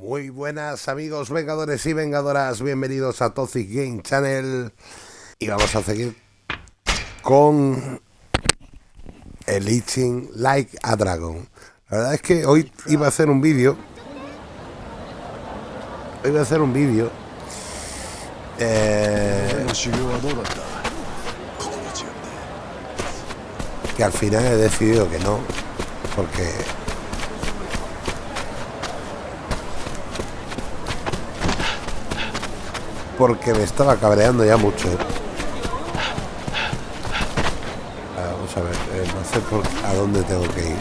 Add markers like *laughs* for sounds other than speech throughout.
Muy buenas amigos vengadores y vengadoras, bienvenidos a Toxic Game Channel. Y vamos a seguir con el Itching Like a Dragon. La verdad es que hoy iba a hacer un vídeo, hoy iba a hacer un vídeo. Eh, que al final he decidido que no, porque porque me estaba cabreando ya mucho. Ah, vamos a ver, eh, no sé por, a dónde tengo que ir.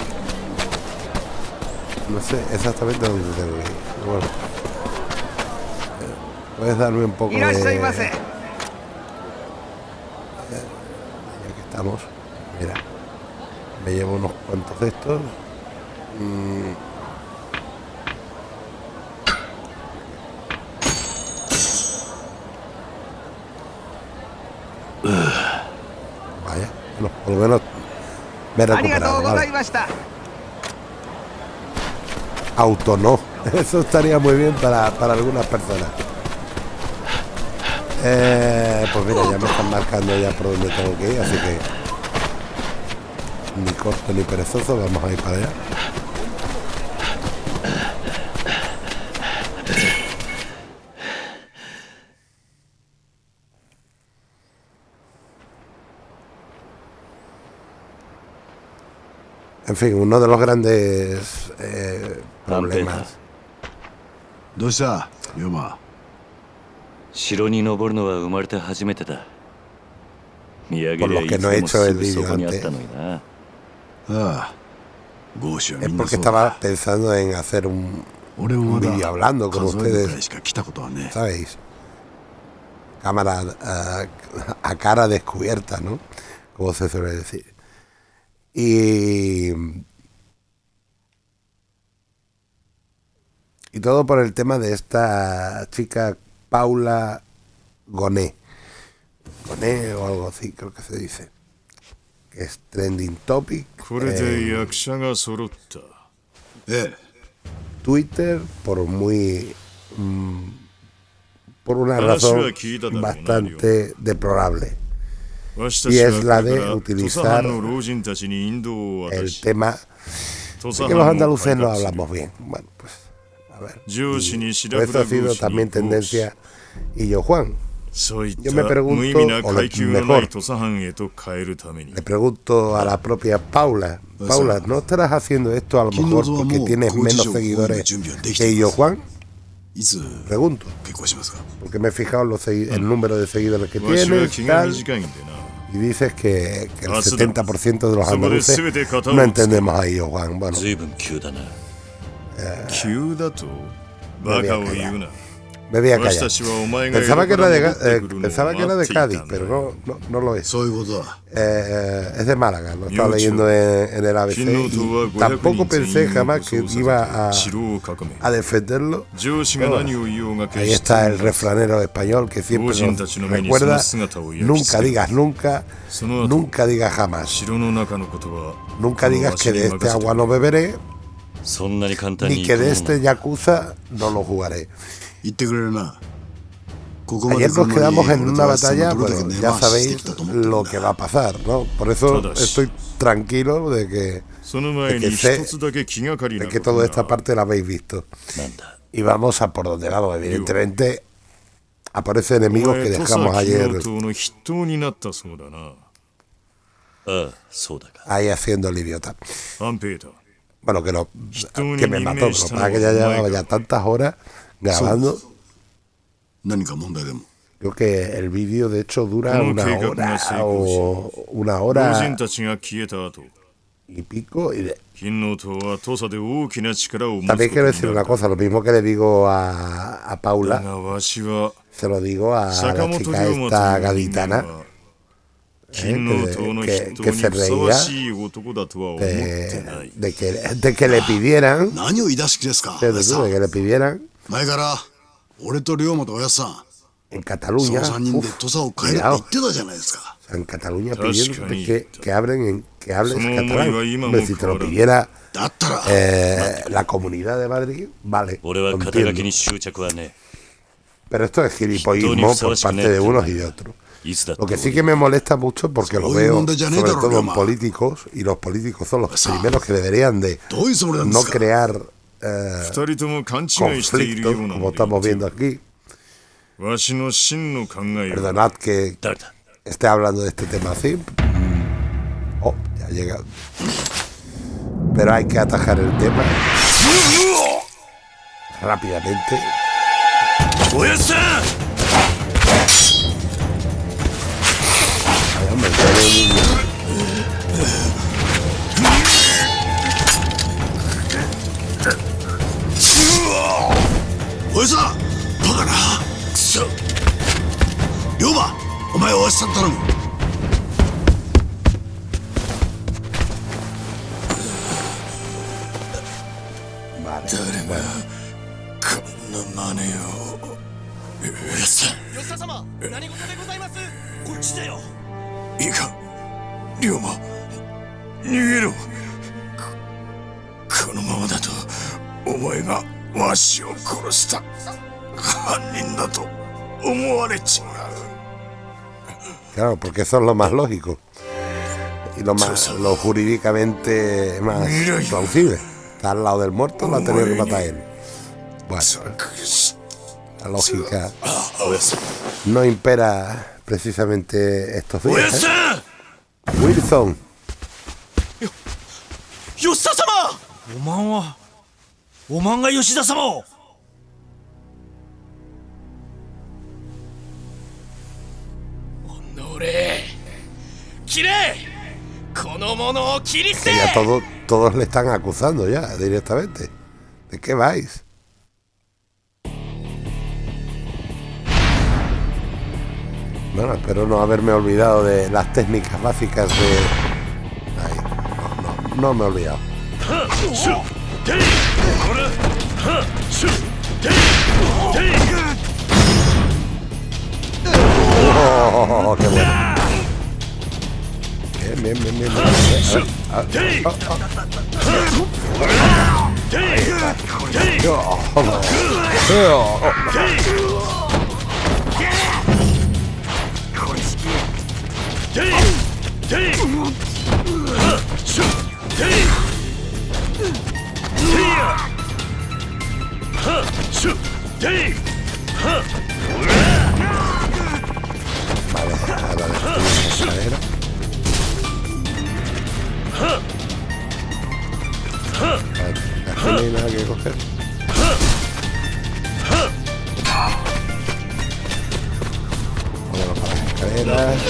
No sé exactamente a dónde tengo que ir. Bueno, eh, puedes darme un poco de... Ya que estamos, mira, me llevo unos cuantos de estos. Mm. Vaya, bueno, por lo menos me. Vale. Auto no. *laughs* Eso estaría muy bien para, para algunas personas. Eh, pues mira, ya me están marcando ya por donde tengo que ir, así que ni corto ni perezoso, vamos a ir para allá. fin, uno de los grandes eh, problemas. どうした龍馬城に登るのは生まれて初めてだ見上げ Por りゃ lo い que つ no he でも hecho す el ぐそ vídeo こにあっ antes たのになああゴーシュは Es みんな porque そう estaba だ pensando en hacer un, 俺も un まだ vídeo hablando con 数えるくらい ustedes, しか来たことはね ¿sabéis? Cámara ah, a cara descubierta, ¿no? Como se suele decir. Y, todo por el tema de esta chica Paula Goné. Goné o algo así, creo que se dice. Que es trending topic. Eh, Twitter, por muy. Mm, por una razón bastante deplorable y es la de utilizar el tema de que los andaluces no hablamos bien. Bueno, pues, a ver. Pues, esto ha sido también tendencia y yo, Juan. Yo me pregunto, o mejor, le pregunto a la propia Paula, Paula, ¿no estarás haciendo esto a lo mejor porque tienes menos seguidores que yo, Juan? Pregunto, porque me he fijado en los el número de seguidores que tiene. Tal y dices que, que el Ah, sí, no. 70% de los andaluces no entendemos a ellos Juan. Bueno. 随 me voy. Pensaba que era de, eh, pensaba que era de Cádiz, pero no, no, no lo es. Eh, eh, es de Málaga, lo estaba leyendo en, en el ABC. Y tampoco pensé jamás que iba a, a defenderlo. Ahí está el refranero español que siempre nos recuerda: nunca digas nunca, nunca digas jamás. Nunca digas que de este agua no beberé, ni que de este yakuza no lo jugaré. 言ってくれるなここまで Ayer 来る nos の quedamos に en 俺 una とはその batalla, どれだ pero け根 ya 回ししてき sabéis たと思ってん lo だ que va a pasar, ¿no? Por eso Todas. estoy tranquilo de que, その前に de que sé 一つだけ気がかりな de こ que と toda が esta parte la habéis visto. なんだ Y vamos a por donde vamos, evidentemente. Aparece enemigos お que 前土佐 dejamos 金 ayer の塔の筆頭になったそうだなああそうだか ahí haciendo el idiota. 安平だ Bueno, que, lo, Tú que ni me ni mató, me pero está para que ya no, llevaba Michael. ya tantas horas grabando. Creo que el vídeo de hecho dura una hora o una hora y pico. Y de... También quiero decir una cosa, lo mismo que le digo a, a Paula, se lo digo a la chica esta gaditana. ¿Eh? Que, que, que, se reía de, de, que, de que le pidieran de que le pidieran 前から俺と龍馬とおやさん en そ Cataluña, の3人で uf, 土佐を変えるって言ってたじゃないですか en Cataluña Tascani. pidiendo que, que hablen en que hables Sono catalán. muy va, Hombre, si te lo ahora. pidiera だったら、 eh, la comunidad de Madrid, vale, 俺 lo は肩書 entiendo. きに執着はね Pero esto es gilipollismo por parte de unos y de otros. えいつだって Lo que sí que me molesta mucho porque lo Soy veo un de Janeiro, sobre todo en Roma. políticos y los políticos son los Esa. primeros que deberían de どういうつもりなんで no すか crear conflicto, como estamos viendo aquí. Perdonad que esté hablando de este tema así. Oh, ya llega. Pero hay que atajar el tema rápidamente. Ay, おバカな。くそ龍馬お前おやさん頼む。誰が.こんな真似を。吉田様何事でございます？こっちだよ。いいか龍馬。逃げろ。ここのままだとお前が わしを殺した犯人だと思われちまう Claro, porque eso es lo más lógico. Y lo más lo jurídicamente más plausible. Está al lado del muerto, lo ha tenido que matar él. Bueno, 作し la lógica おやっさん no impera precisamente estos おやっ días. さ ¿eh? ん Wilson, 吉田様 おまんはおまんが吉田様をおのれ切れこの者を切り捨 que て ya todo- todos le están acusando ya directamente. ¿De qué vais? Bueno, espero no haberme olvidado de las técnicas básicas de... Ahí, no, no, no me he olvidado. シュッテイほらはっシュッテイテイ ¡Oh, qué bueno! Bien, bien, bien, bien. bien. A ver, a ver. はっシュッテイはっ Vale, a la escalera. Vale, aquí no hay nada que coger. Vámonos para las escaleras.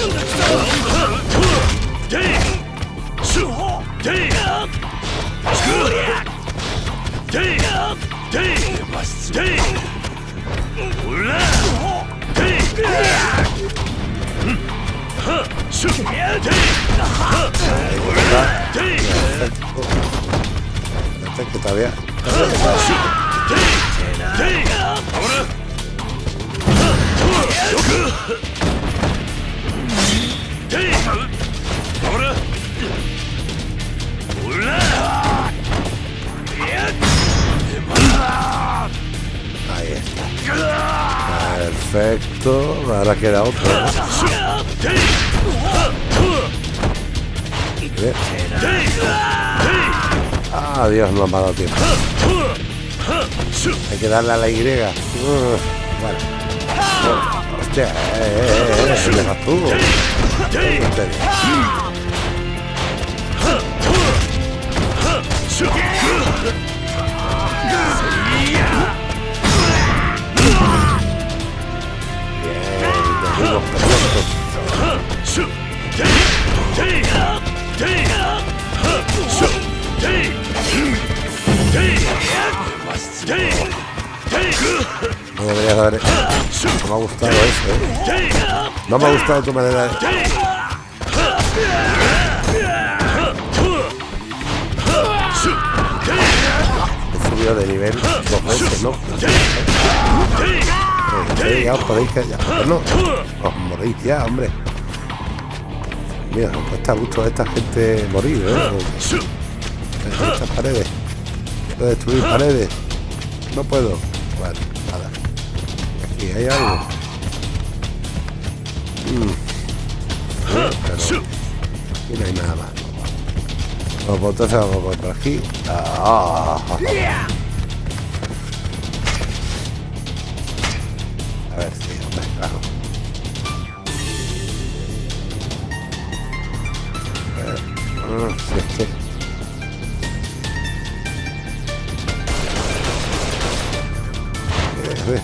テ Que todavía. テ Perfecto. Ahora queda otro. Bien. Ah, Dios, no me ha dado tiempo. Hay que darle a la Y. Vale. Hostia, eh, eh, eh, das tú. Los perfectos. No deberías haber. No me ha gustado eso, ¿eh? No me ha gustado tu manera de. Nivel. Ya os podéis que ya. No, os morís ya, hombre. Mira, os cuesta mucho a esta gente morir, ¿eh? estas paredes. Puedo destruir paredes. No puedo. Bueno, nada. Aquí hay algo. Mm. Pero aquí no hay nada más. Pues entonces vamos por aquí. Ah. A Ah. Eh, eh.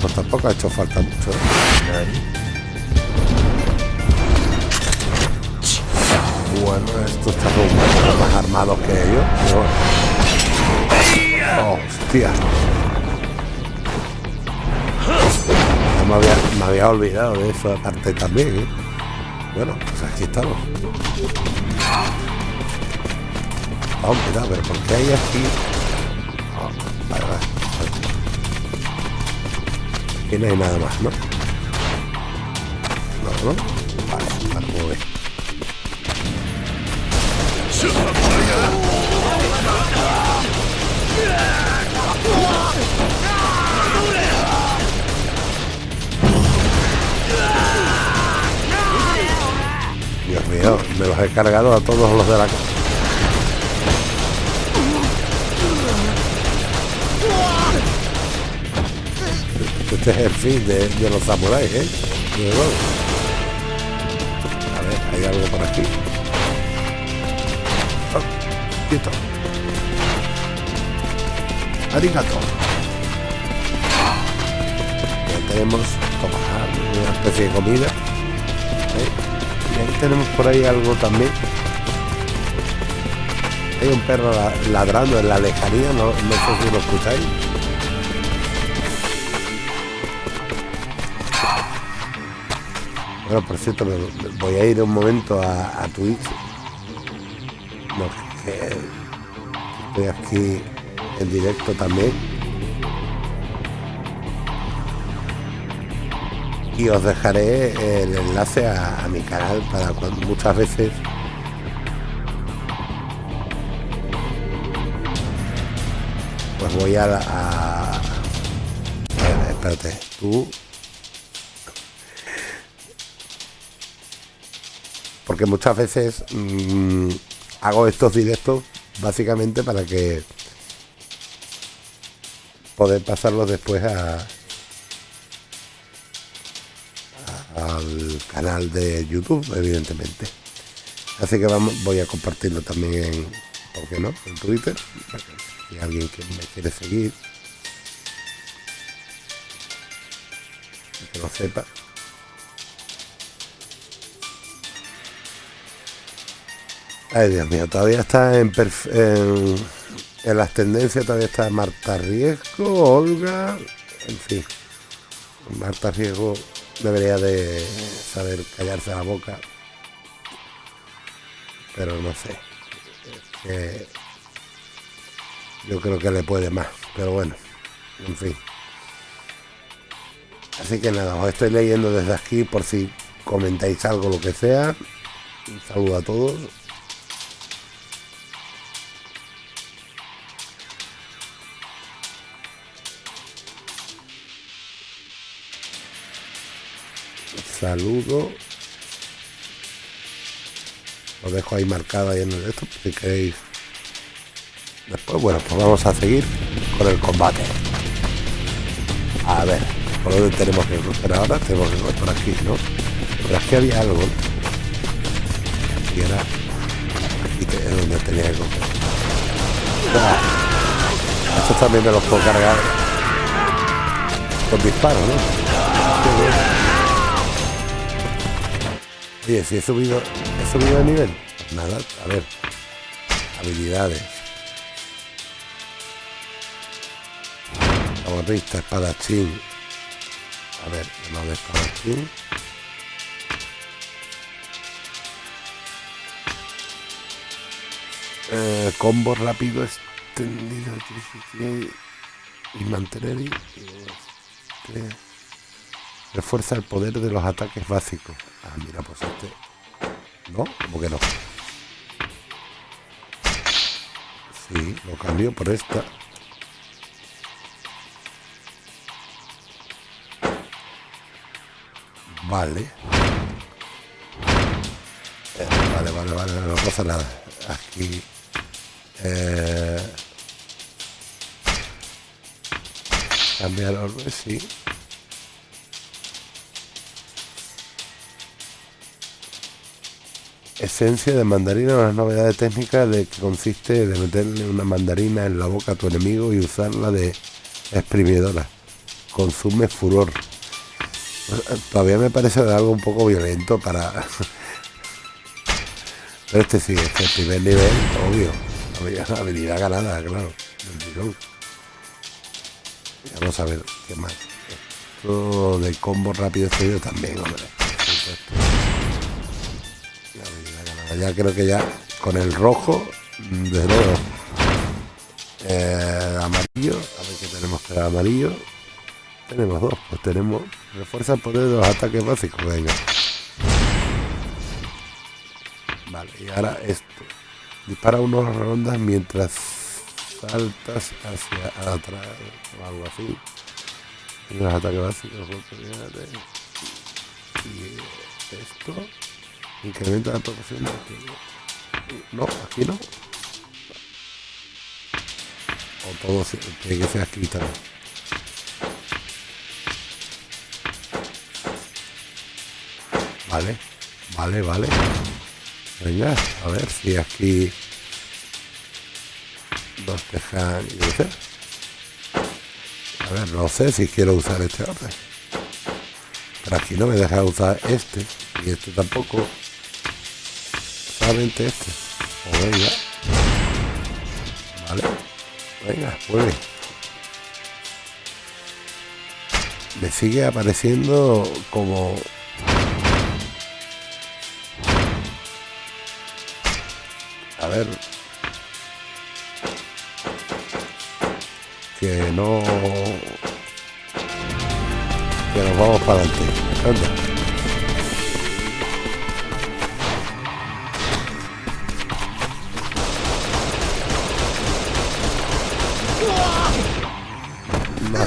Pues tampoco ha hecho falta mucho. Bueno, esto está poco más armados que ellos. pero- Hostia. Me había, olvidado de eso aparte también. ¿eh? Bueno, pues aquí estamos. Vamos, cuidado, pero ¿por qué hay aquí? Vale. Aquí no hay nada más, ¿no? No, ¿no? Mío, me los he cargado a todos los de la casa. Este es el fin de, los samuráis, ¿eh? A ver, hay algo por aquí. Oh, quieto. Arigato. Ya tenemos toma, una especie de comida. Tenemos por ahí algo también. Hay un perro la- ladrando en la lejanía, no, no sé si lo escucháis. Bueno, por cierto, voy a ir un momento a, a Twitch. No, que estoy aquí en directo también. Y os dejaré el enlace a, mi canal para cuando muchas veces. Pues voy a, a, a espérate, tú. Porque muchas veces mm, hago estos directos básicamente para que poder pasarlos después a, al canal de YouTube, evidentemente. Así que vamos, voy a compartirlo también en, ¿por qué no? En Twitter. Si alguien que me quiere seguir, que lo sepa. Ay, Dios mío, todavía está en, en, en las tendencias, todavía está Marta Riesgo, Olga, en fin. Marta Riesgo debería de saber callarse la boca, pero no sé. Que yo creo que le puede más, pero bueno, en fin. Así que nada, os estoy leyendo desde aquí por si comentáis algo, lo que sea. Un saludo a todos. Saludo. Lo dejo ahí marcado ahí en el esto, si queréis. Después, bueno, pues vamos a seguir con el combate. A ver, por dónde tenemos que. Pero ahora tenemos que ir por aquí, ¿no? Pero aquí había algo. Y era aquí es donde tenía que Estos también me los puedo cargar con disparos, ¿no? Oye, si he subido, he subido de nivel. Nada, a ver. Habilidades. Camorrista, espadachín. A ver, no de espadachín. Eh, combo rápido extendido y mantener y, y Refuerza el poder de los ataques básicos. Ah, mira, pues este... ¿No? ¿Cómo que no? Sí, lo cambio por esta. Vale. Eh, vale, vale, vale, no pasa nada. Aquí... Eh, cambiar orbe, sí. Esencia de mandarina, una novedad técnica de que consiste de meterle una mandarina en la boca a tu enemigo y usarla de exprimidora. Consume furor. Todavía me parece algo un poco violento para... Pero este sí, este es primer nivel, obvio. Habilidad ganada, claro. Vamos a ver qué más. Esto de combo rápido este también, hombre. Ya creo que ya con el rojo, de nuevo. Eh, amarillo, a ver qué tenemos para amarillo. Tenemos dos, pues tenemos refuerza el poder de los ataques básicos, venga. Vale, y ahora esto. Dispara unos rondas mientras saltas hacia atrás o algo así. Los ataques básicos, y esto incrementa la proporción de No, aquí no. O todo tiene que ser aquí también. Vale, vale, vale. Venga, a ver si aquí nos dejan A ver, no sé si quiero usar este orden. Pero aquí no me deja usar este. Y este tampoco. Este. O venga. Vale. Venga, vuelve. Me sigue apareciendo como a ver que no que nos vamos para adelante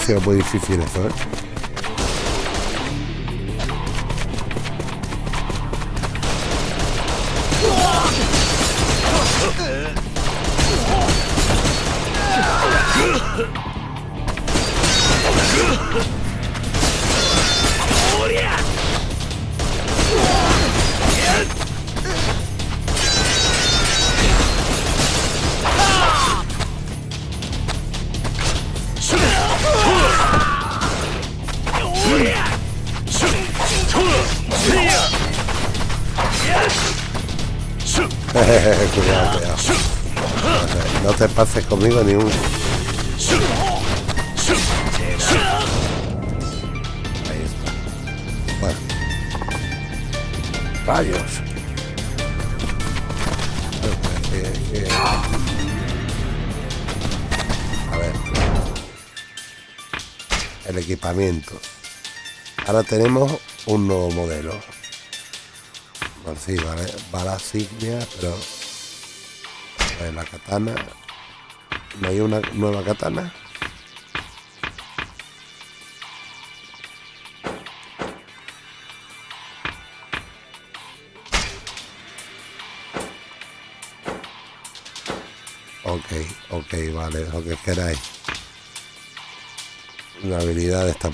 sido muy difícil eso ¿eh? Tenemos un nuevo modelo. Bueno, sí, vale, la signia, pero la katana. ¿No hay una nueva katana? Ok, ok, vale, lo que queráis. La habilidad está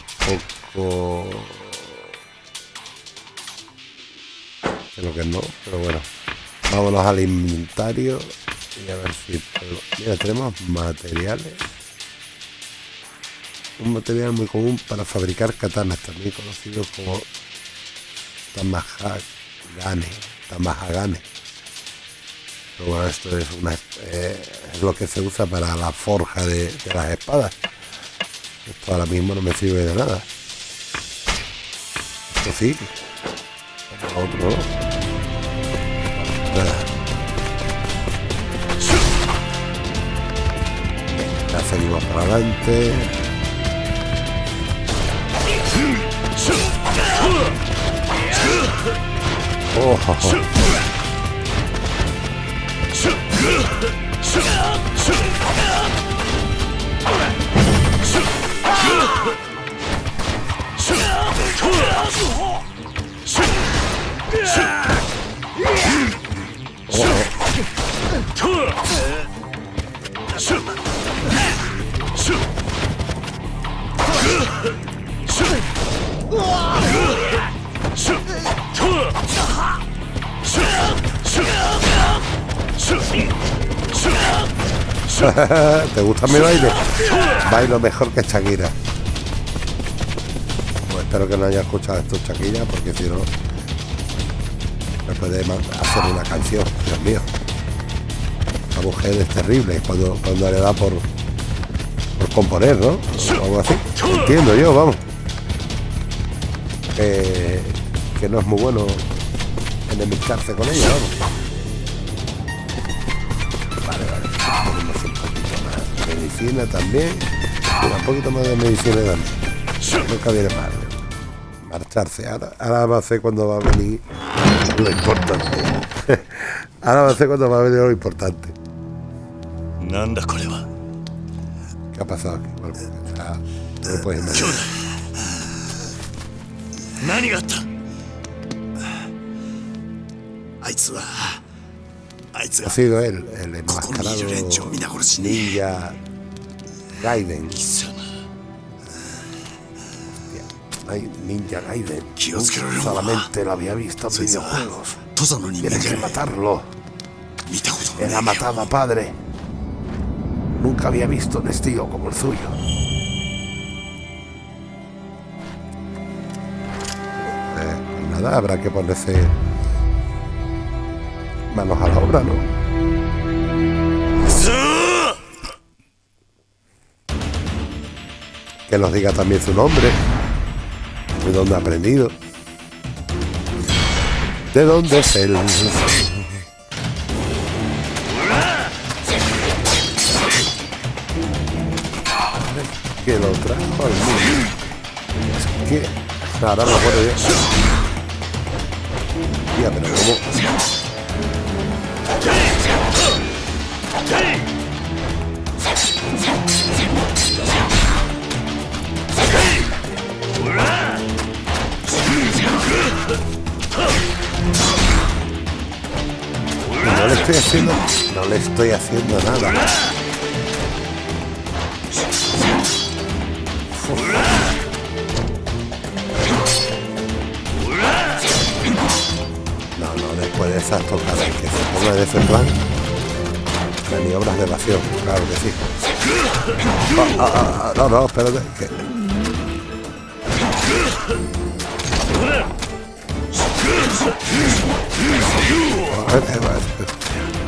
Creo que no, pero bueno. Vámonos al inventario y a ver si... Mira, tenemos materiales. Un material muy común para fabricar katanas, también conocido como tamahagane. Tamahagane. Pero bueno, esto eh, es lo que se usa para la forja de, de las espadas. Esto ahora mismo no me sirve de nada. Esto sí, a otro lado. Ya seguimos para adelante. Oh, oh, oh. ¿Te gusta mi baile? Bailo mejor que Shakira. Pues espero que no haya escuchado esto Shakira, porque si no, me puede hacer una canción. Dios mío. La mujer es terrible cuando, cuando le da por, por componer, ¿no? O algo así. Entiendo yo, vamos. Que no es muy bueno enemistarse con ella, vamos. medicina también. Mira, un poquito más de medicina también. Nunca viene mal. Marcharse. Ahora, ahora va a ser cuando va a venir lo importante. *laughs* Ahora va a ser cuando va a venir lo importante. なんだこれは ¿Qué ha pasado aquí? Bueno, o sea, no lo puedes imaginar. 何があったあいつはあいつ Ha が sido él, el ここに enmascarado いる連中を皆殺しに ninja Gaiden. Hostia, hay Ninja Gaiden. Solamente lo había visto en videojuegos. Tienes que matarlo. Era matado a padre. Nunca había visto un estilo como el suyo. Eh, nada, habrá que ponerse manos a la obra, ¿no? Que nos diga también su nombre. De dónde ha aprendido. De dónde es él. Que lo trajo al mundo. Es que. Ahora me acuerdo yo. Tía, pero cómo. Haciendo. No le estoy haciendo nada. No, no, después de esas tocadas que se ponga de ese plan. Maniobras de evasión, claro que sí. Ah, no, no, espérate. que-.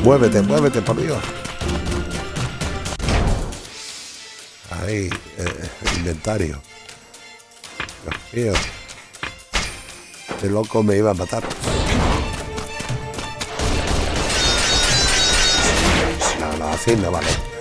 Muévete, muévete, por Dios. Ahí, eh, inventario. Dios mío. Este loco me iba a matar. No, no, así no vale.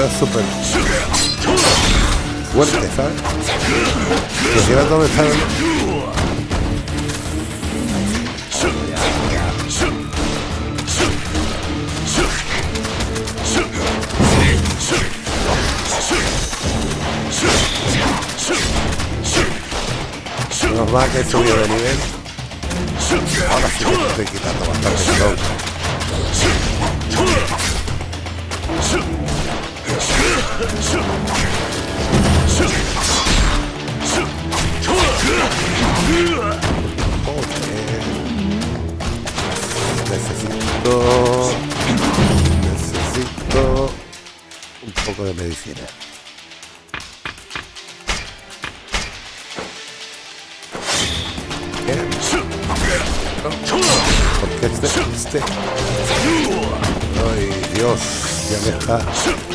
Es súper fuerte, ¿sabes? Quisiera dónde está el- Menos mal que he subido de nivel. Ahora sí que estoy quitando bastante Necesito. Necesito. Un poco de medicina. Bien. Porque este, este. Ay, Dios, ya me está.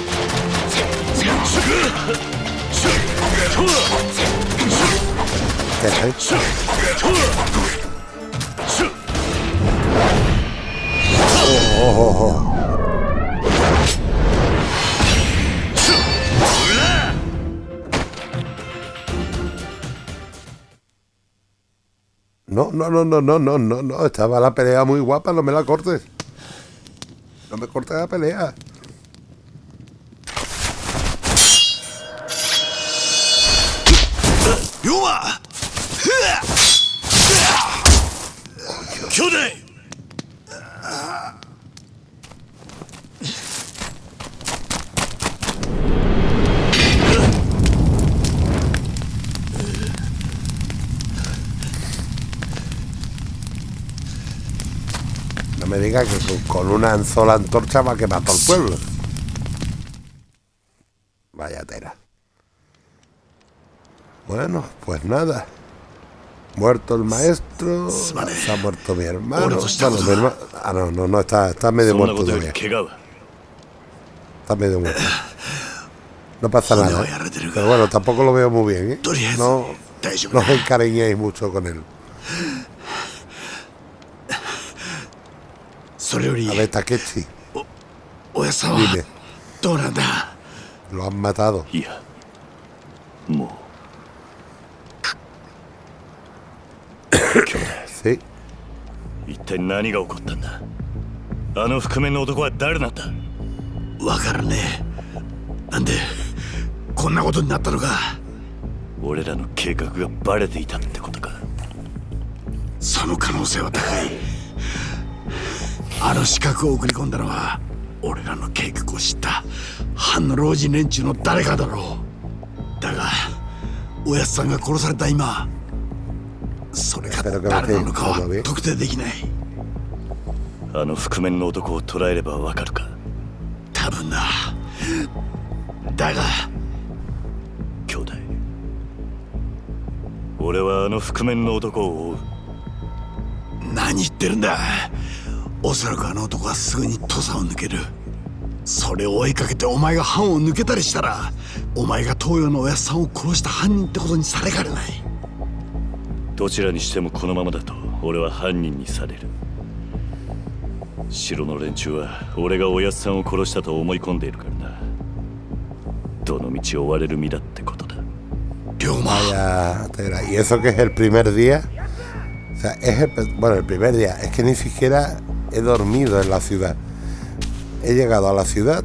No, no, no, no, no, no, no, no. Estaba la pelea muy guapa, no me la cortes. No me cortes la pelea. No me digas que con- con una sola antorcha va a quemar todo el pueblo. Vaya tela. Bueno, pues nada. Muerto el maestro, se ha muerto mi hermano. Bueno. Ah, no, no, no, está, está medio muerto todavía. Está medio muerto. No pasa nada. ¿eh? Pero bueno, tampoco lo veo muy bien, ¿eh? No, no os encariñéis mucho con él. A ver, Takechi. Dime. Lo han matado. 一体何が起こったんだ？あの覆面の男は誰なんだわからねえ。なんでこんなことになったのか？俺らの計画がバレていたってことか。その可能性は高い。あの資格を送り込んだのは俺らの計画を知った藩の老人連中の誰かだろう。だがおやつさんが殺された今それが誰なのか.は特定できない。あの覆面の男を捕らえればわかるか？多分な。だが。兄弟。俺はあの覆面の男を追う。何言ってるんだ。おそらくあの男はすぐに土佐を抜ける。それを追いかけてお前が藩を抜けたりしたらお前が東洋のおやっさんを殺した犯人ってことにされかねないどちらにしてもこのままだと俺は犯人にされる城の連中は俺がおやっさんを殺したと思い込んでいるからなどの道を追われる身だってことだ龍馬. Y eso que es el primer día. O sea, es el, bueno, el primer día. Es que ni siquiera he dormido en la ciudad. He llegado a la ciudad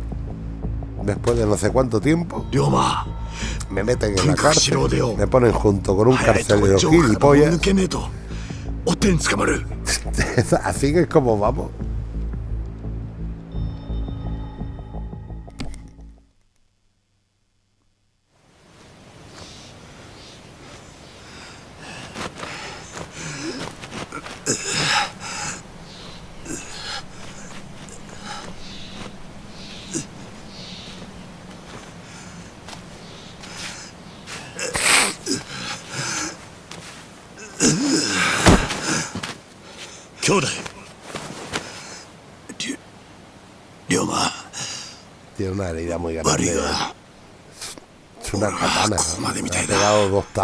después de no sé cuánto tiempo. 龍馬 me meten en la cárcel, me ponen junto con un carcelero gilipollas. *laughs* Así que es como vamos.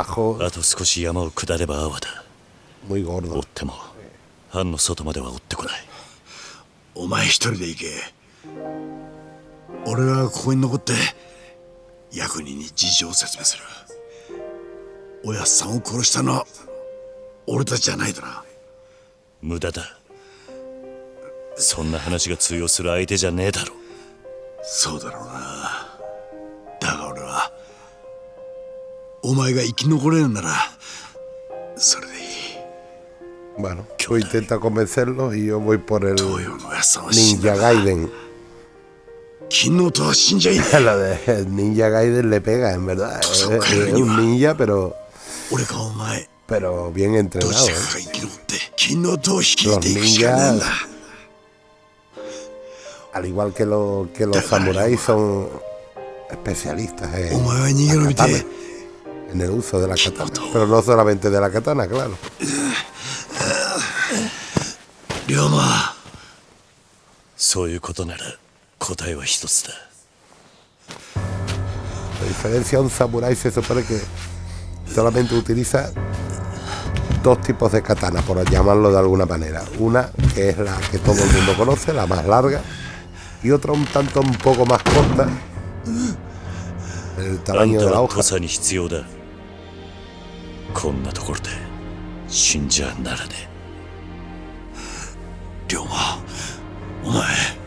Tajos あと少し山を下れば阿波だ muy 追 gordos. っても藩の外までは追ってこない。お前一人で行け。俺はここに残って役人に事情を説明する。おやっさんを殺したのは俺たちじゃないだな。無駄だ。そんな話が通用する相手じゃねえだろそうだろうなお前が生き残れるならそれでいい Bueno, tú intenta convencerlos y yo voy por el 東洋のおやっさんは死ん Ninja だが Gaiden. 金のとは死んじゃいね*laughs* え Lo de Ninja Gaiden le pega, en verdad. Es, es un ninja, pero, 俺かお前 pero bien ど entrenado. ち ¿eh? らかが生き残って金のとを率い Los ていくしかねえんだ ninjas, al igual que, lo- que los samuráis, son especialistas お en, 前 en el uso de la katana. Pero no solamente de la katana, claro. 龍馬そういうことなら答えは一つだ La diferencia, un samurái se supone que solamente utiliza dos tipos de katana, por llamarlo de alguna manera. Una que es la que todo el mundo conoce, la más larga, y otra un tanto un poco más corta, el あん tamaño た de la は hoja. こんなところで死んじゃならね。龍馬お前。え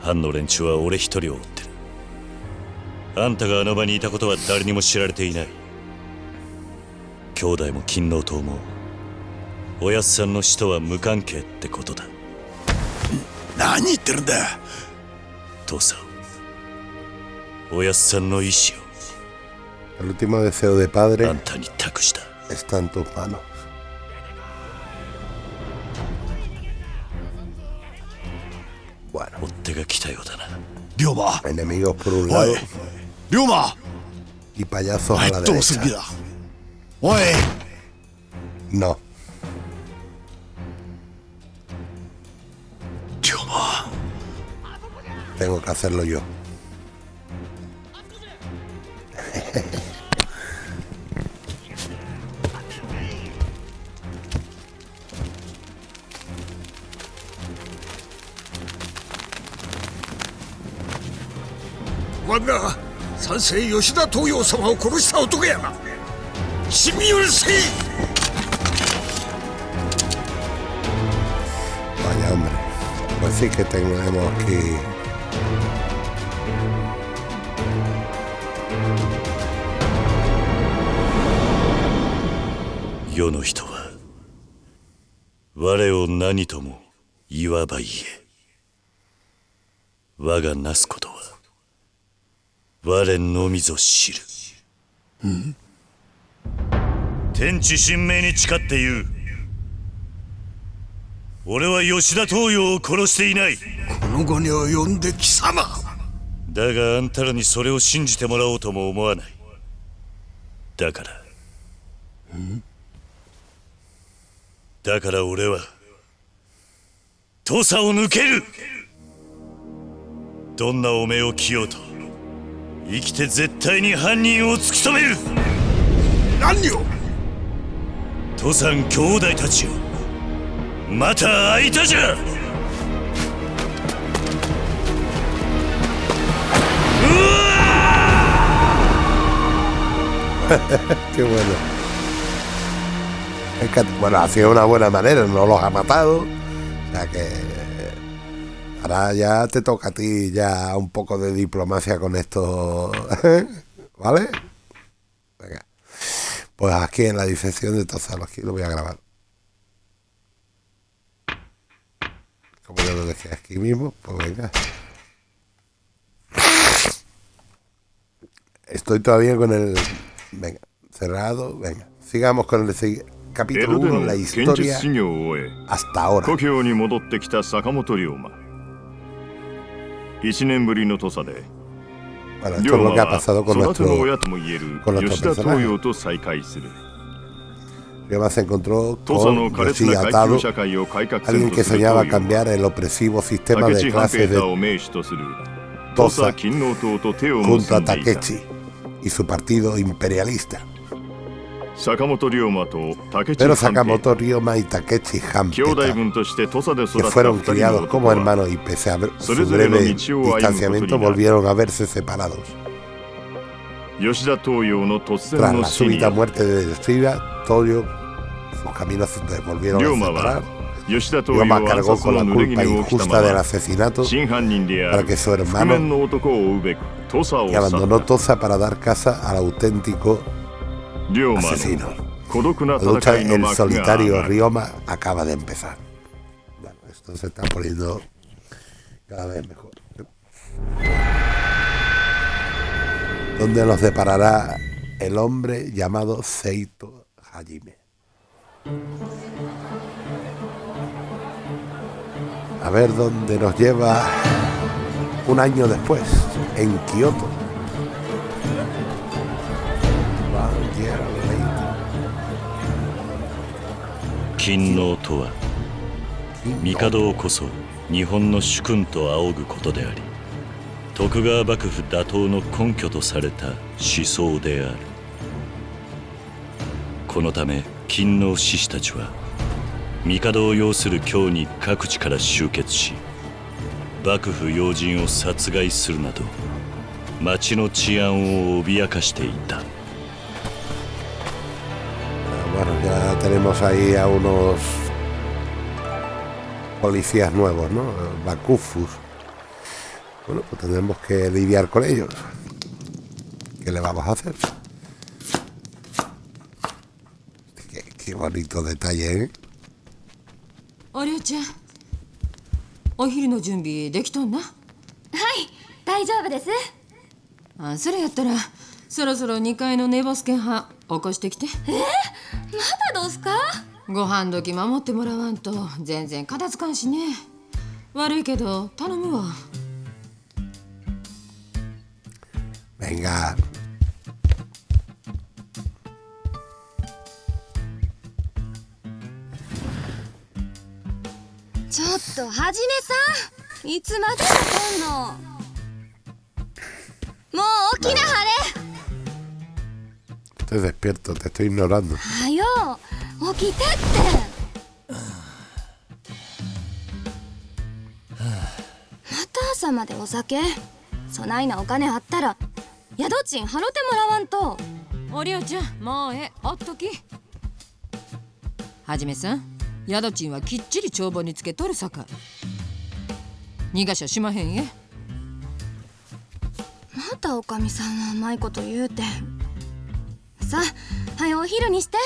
藩の連中は俺一人を追ってる。あんたがあの場にいたことは誰にも知られていない。兄弟も勤王党もおやっさんの死とは無関係ってことだ。何言ってるんだ。父さんおやっさんの意志 El último deseo de padre está en tus manos. Bueno. Enemigos por un lado. Y payasos a la derecha. No. Tengo que hacerlo yo. お前が三世吉田東洋様を殺した男やな死に許せ Vaya hombre. Pues sí que tenemos que... 世の人は我を何とも言わば言え。我がなすことは我のみぞ知る。天地神明に誓って言う。俺は吉田東洋を殺していない。この後に及んで貴様。だがあんたらにそれを信じてもらおうとも思わない。だからだから俺は土佐を抜ける。どんな汚名を着ようと生きて絶対に犯人を突き止める。何を？土佐兄弟たちよまた会いたじゃ。Qué *laughs* bueno. Bueno, ha sido una buena manera, no los ha matado. O sea que. Ahora ya te toca a ti ya un poco de diplomacia con esto. *laughs* ¿Vale? Venga. Pues aquí en la disección de Tozalo, aquí lo voy a grabar. Como yo lo dejé aquí mismo, pues venga. Estoy todavía con el. Venga, cerrado. Venga, sigamos con el si- 江 capítulo 戸で 1, の la 剣術 historia 修行を終え hasta ahora. 故郷に戻ってきた坂本龍馬1年ぶりの土佐で Bueno, esto 龍 es 馬 lo que ha は pasado con 育ての nuestro. 親ともいえる con nuestro 吉田 personaje 東洋と再会する Ryoba se encontró 土佐の con 苛烈 Yoshi な階級 atado, 社会を改革せん alguien と que する soñaba 東洋 cambiar el opresivo sistema 武 de 智半 clases 平太 de を名手とする Tosa 土佐勤王党と手を junto 結 a んでいた Takechi y su partido imperialista. Pero Sakamoto Ryoma y Takechi Hampeta, que fueron criados como hermanos y pese a su breve distanciamiento volvieron a verse separados. Tras la súbita muerte de Shiba, Toyo, sus caminos se volvieron a separar. Ryoma cargó con la culpa injusta del asesinato para que su hermano, que abandonó Tosa para dar casa al auténtico asesino. Lucha en el solitario Rioma acaba de empezar. Bueno, esto se está poniendo cada vez mejor. Donde los deparará el hombre llamado Seito Hajime. A ver dónde nos lleva un año después, en Kioto. 勤王とは帝をこそ日本の主君と仰ぐことであり徳川幕府打倒の根拠とされた思想である。このため勤王志士たちは帝を擁する京に各地から集結し幕府要人を殺害するなど町の治安を脅かしていた。tenemos ahí a unos policías nuevos, ¿no? Bakufus. Bueno, pues tendremos que lidiar con ellos. ¿Qué le vamos a hacer? Qué, qué bonito detalle, ¿eh? おりょうちゃんお昼の準備できとんなはい大丈夫ですあそれやったらそろそろ2階の寝ボスケン派 起こしてきて。まだどうすか？ご飯時守ってもらわんと全然片付かんしね。悪いけど頼むわ。Venga. ちょっとはじめさん。いつまでやってんの？もう起きなはれ Estoy despierto, te estoy ignorando. はよ起きてってまた朝までお酒そないなお金あったら宿賃払ってもらわんとおりょうちゃんもうええおっときはじめさん宿賃はきっちり帳簿につけとるさか逃がしゃしまへんえまたおかみさんはうまいこと言うてさあはよお昼にして。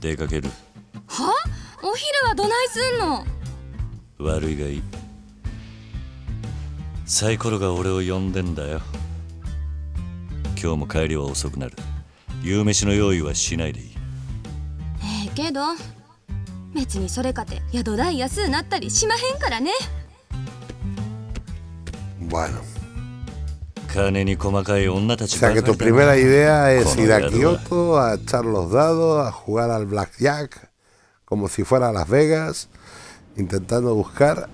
出かける。は？お昼はどないすんの？悪いがいい。サイコロが俺を呼んでんだよ。今日も帰りは遅くなる。夕飯の用意はしないでいい。ええけど別にそれかて宿代安うなったりしまへんからね。Bueno. O sea que tu primera idea es ir a Kioto a echar los dados, a jugar al blackjack, como si fuera a Las Vegas, intentando buscar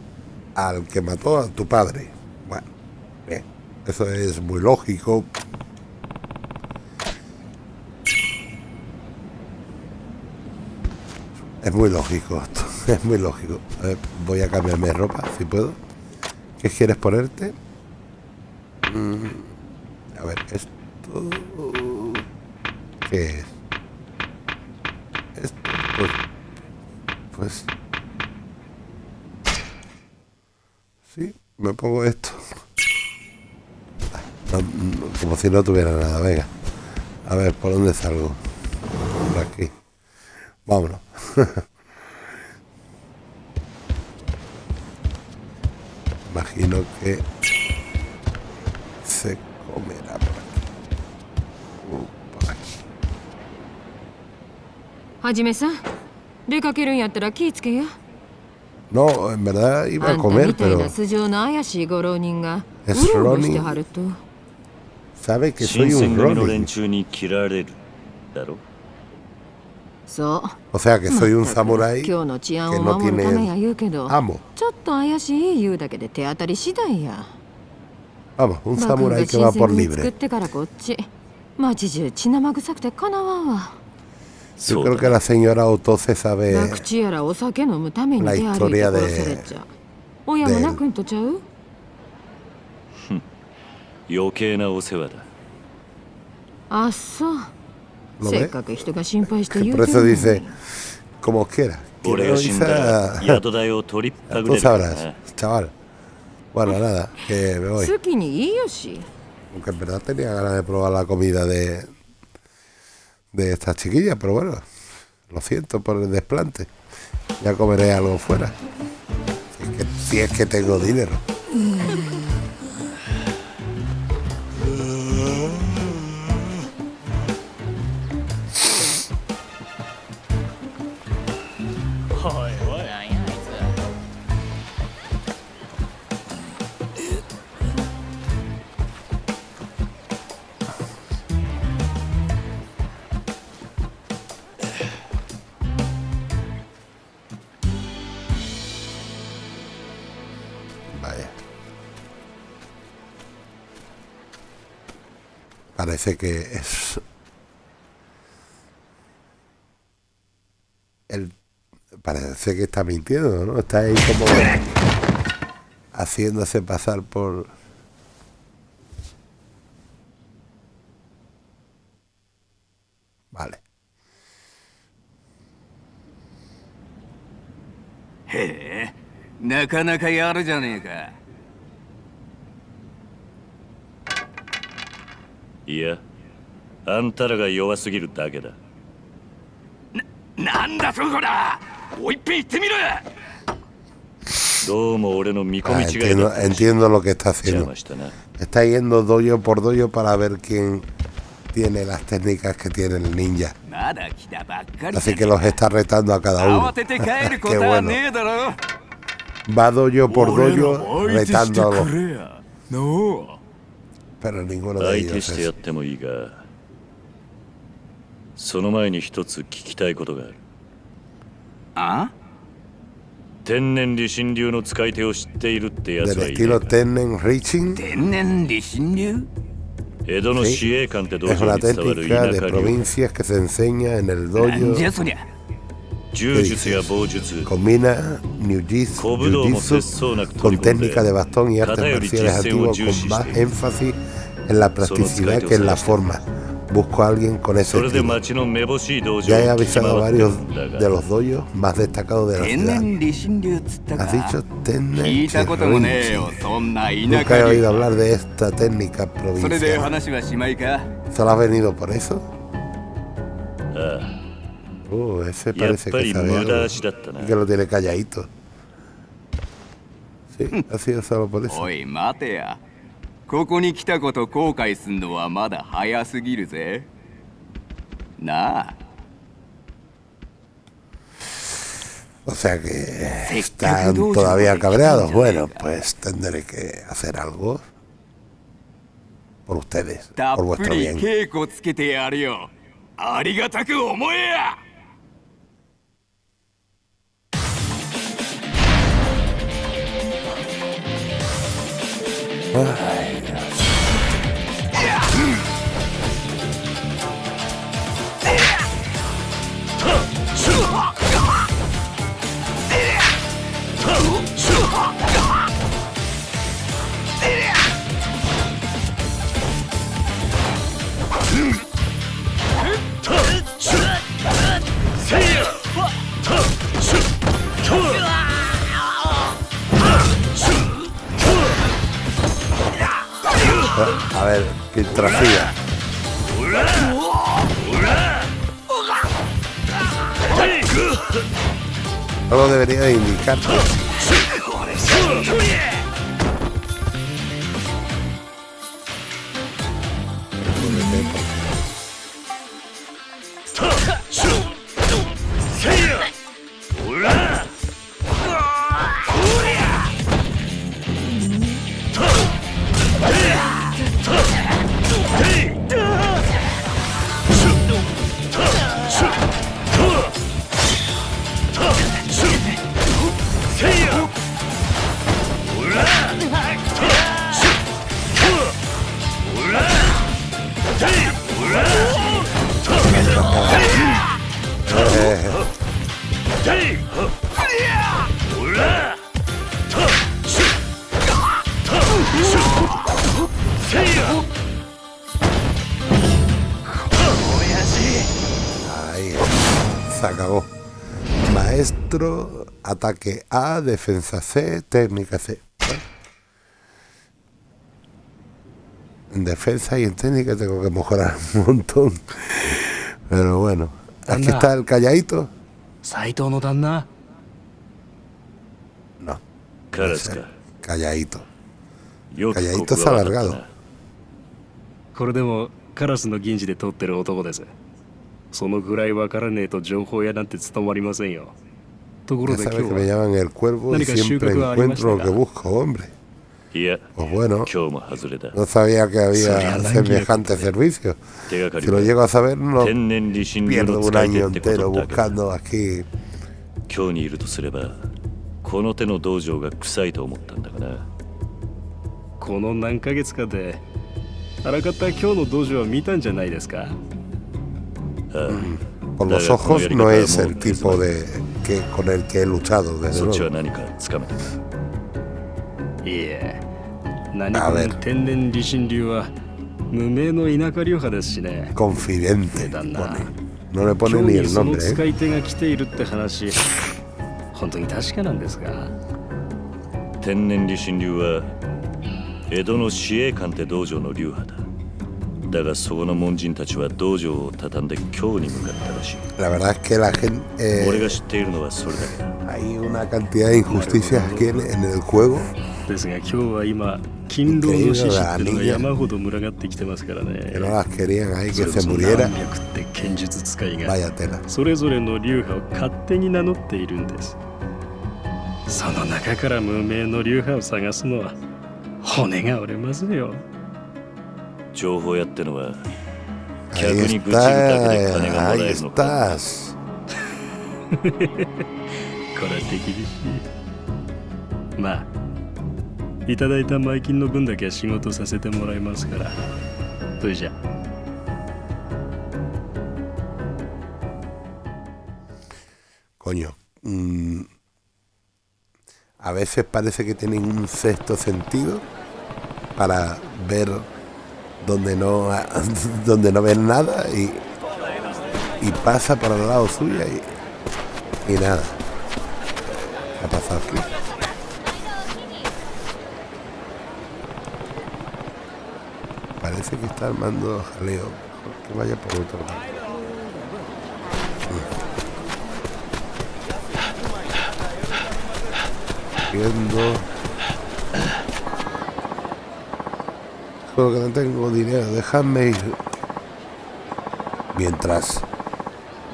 al que mató a tu padre. Bueno, bien, eso es muy lógico. Es muy lógico esto, *laughs* es muy lógico. A ver, voy a cambiarme de ropa, si puedo. ¿Qué quieres ponerte? A ver, esto. ¿Qué es? Esto, pues. Pues. Sí, me pongo esto. No, como si no tuviera nada, venga. A ver, ¿por dónde salgo? Por aquí. Vámonos. *laughs* Imagino que はじめさん、出かけるんやったら気ぃつけや。No, en verdad iba a comer, pero. Es Ronin. Sabe que soy un Ronin. O sea que soy un samurái que no tiene amo. Vamos, un samurái que va por libre. 町中血生臭くてかなわんわ。Yo そう creo だ que la señora Otose sabe 博打やらお酒飲むために La 出歩いて historia de- 殺されちゃ親も泣くんとちゃう*laughs* 余計なお世話だあそう ¿Lo せ ve? っかく人が心配して Que 言う por て eso るの dice に *laughs* como quiera. *laughs* Que 俺 no が死んだら dice- 宿代を取りっぱぐ Tú れるから sabrás, な chaval. Bueno, nada, que me voy. 好きにいいよし Aunque en verdad tenía ganas de probar la comida de, de estas chiquillas, pero bueno, lo siento por el desplante. Ya comeré algo fuera. Si es que, si es que tengo dinero. Parece que es el parece que está mintiendo, ¿no? Está ahí como haciéndose pasar por Vale. へえなかなかやるじゃねえか いやあんたらが弱すぎるだけだなんだそこらもう一遍言ってみろどうも俺の見込 Ah, み違いだ entiendo, entiendo lo que está 邪 haciendo. 魔したな Está yendo doyo por doyo para ver quién tiene las técnicas que tiene el ninja. まだ来たばっかり Así que los está retando a cada uno. 慌て*laughs* て帰るこ Qué とは bueno. ねえだろ Va doyo por 俺ら doyo も para ninguna その前に一つ聞きたいことがある。あ？天然理心流の使い手を知っているってやついな江戸の司令官って道場に伝わる そりゃ柔術や棒術 Combina Jiu-Jitsu 小武道も節 jiu-jitsu 操なく con 取り込んで técnica de bastón y artes 型より marciales 実践を antiguos 重 con 視 más している énfasis en la practicidad que en la forma. Busco a alguien con ese それで estilo. 町のめぼしい道場を Ya he 聞き avisado a 回ってる varios んだ de が los dojos más destacados de la 天 ciudad. 然理心流っつったか Has dicho 聞 Tennen いたこともねえよ Reaching. そんな田 Nunca he 舎 oído 流 hablar de esta técnica それで provincial. 話はしまいか ¿Solo has venido por eso? ああ Uh, ese やっ parece ぱ que り sabe 無 algo 駄足だったな y que lo tiene calladito. Sí, ha sido solo por eso. おい待てやここに来たこと後悔すんのはまだ早すぎるぜなあ O sea que están todavía cabreados. Bueno, pues tendré que hacer algo por ustedes, た por っぷ vuestro り bien. 唉 ver, filtrafía. Solo debería de indicarte. ataque A, defensa C, técnica C. Bueno. En defensa y en técnica tengo que mejorar un montón. Pero bueno, aquí Anda. está el calladito. 斎藤の旦那 No, カラスか calladito. よくこ Calladito こ se が ha 分かった alargado. なこれでもカラスの銀次で取ってる男ですそのぐらいわからねえと情報屋なんて務まりませんよ ところ Ya で今 sabes 日 que me は llaman el cuervo y Nánica siempre Shukaku encuentro lo que Arimashita. busco, hombre. いや Pues bueno, 今日も外れだ no sabía que Soria había Nangi semejante servicio. 手がかり Si lo は llego a saber, no 天然理心流 pierdo の un 使い año 手ってこ entero とだけだ buscando aquí 今日にいるとすればこの手の道場が臭いと思ったんだがなこの何ヶ月かであらかた今日の道場は見たんじゃないですかああ Por los Daga, ojos como no ya es el dijimos, tipo de que con el que he luchado, desde そっちは luego. 何かつかめたかいえ何あかべ天然理心流は無名の田舎流派ですしね Confidente. だな No le 今 pone 日 ni に el その nombre, 使 ¿eh? い手が来ているって話本当に確かなんですか天然理心流は江戸の司営官って道場の流派だ だがそこの門人たちは道場を畳んで京に向かったらしい La verdad es que la gente. 俺 eh, が知っているのはそれだけだ hay una cantidad de injusticias aquí en, en el juego. ですが今日は今勤労の獅子ってのが山ほど群がってきてますからね Que no las querían ahí, そ que れ se muriera. 何百って剣術使いが Vaya tela. それぞれの流派を勝手に名乗っているんですその中から無名の流派を探すのは骨が折れますよ情報屋ってのはだまあいただいた前金の分だけは仕事させてもらいますから。コニョ A veces parece que tienen un donde no *laughs* donde no ven nada y, y pasa por al lado suya y, y nada. ¿Qué ha pasado aquí? Parece que está armando jaleo. Que vaya por otro lado. Viendo. Solo que no tengo dinero, déjame ir. Mientras.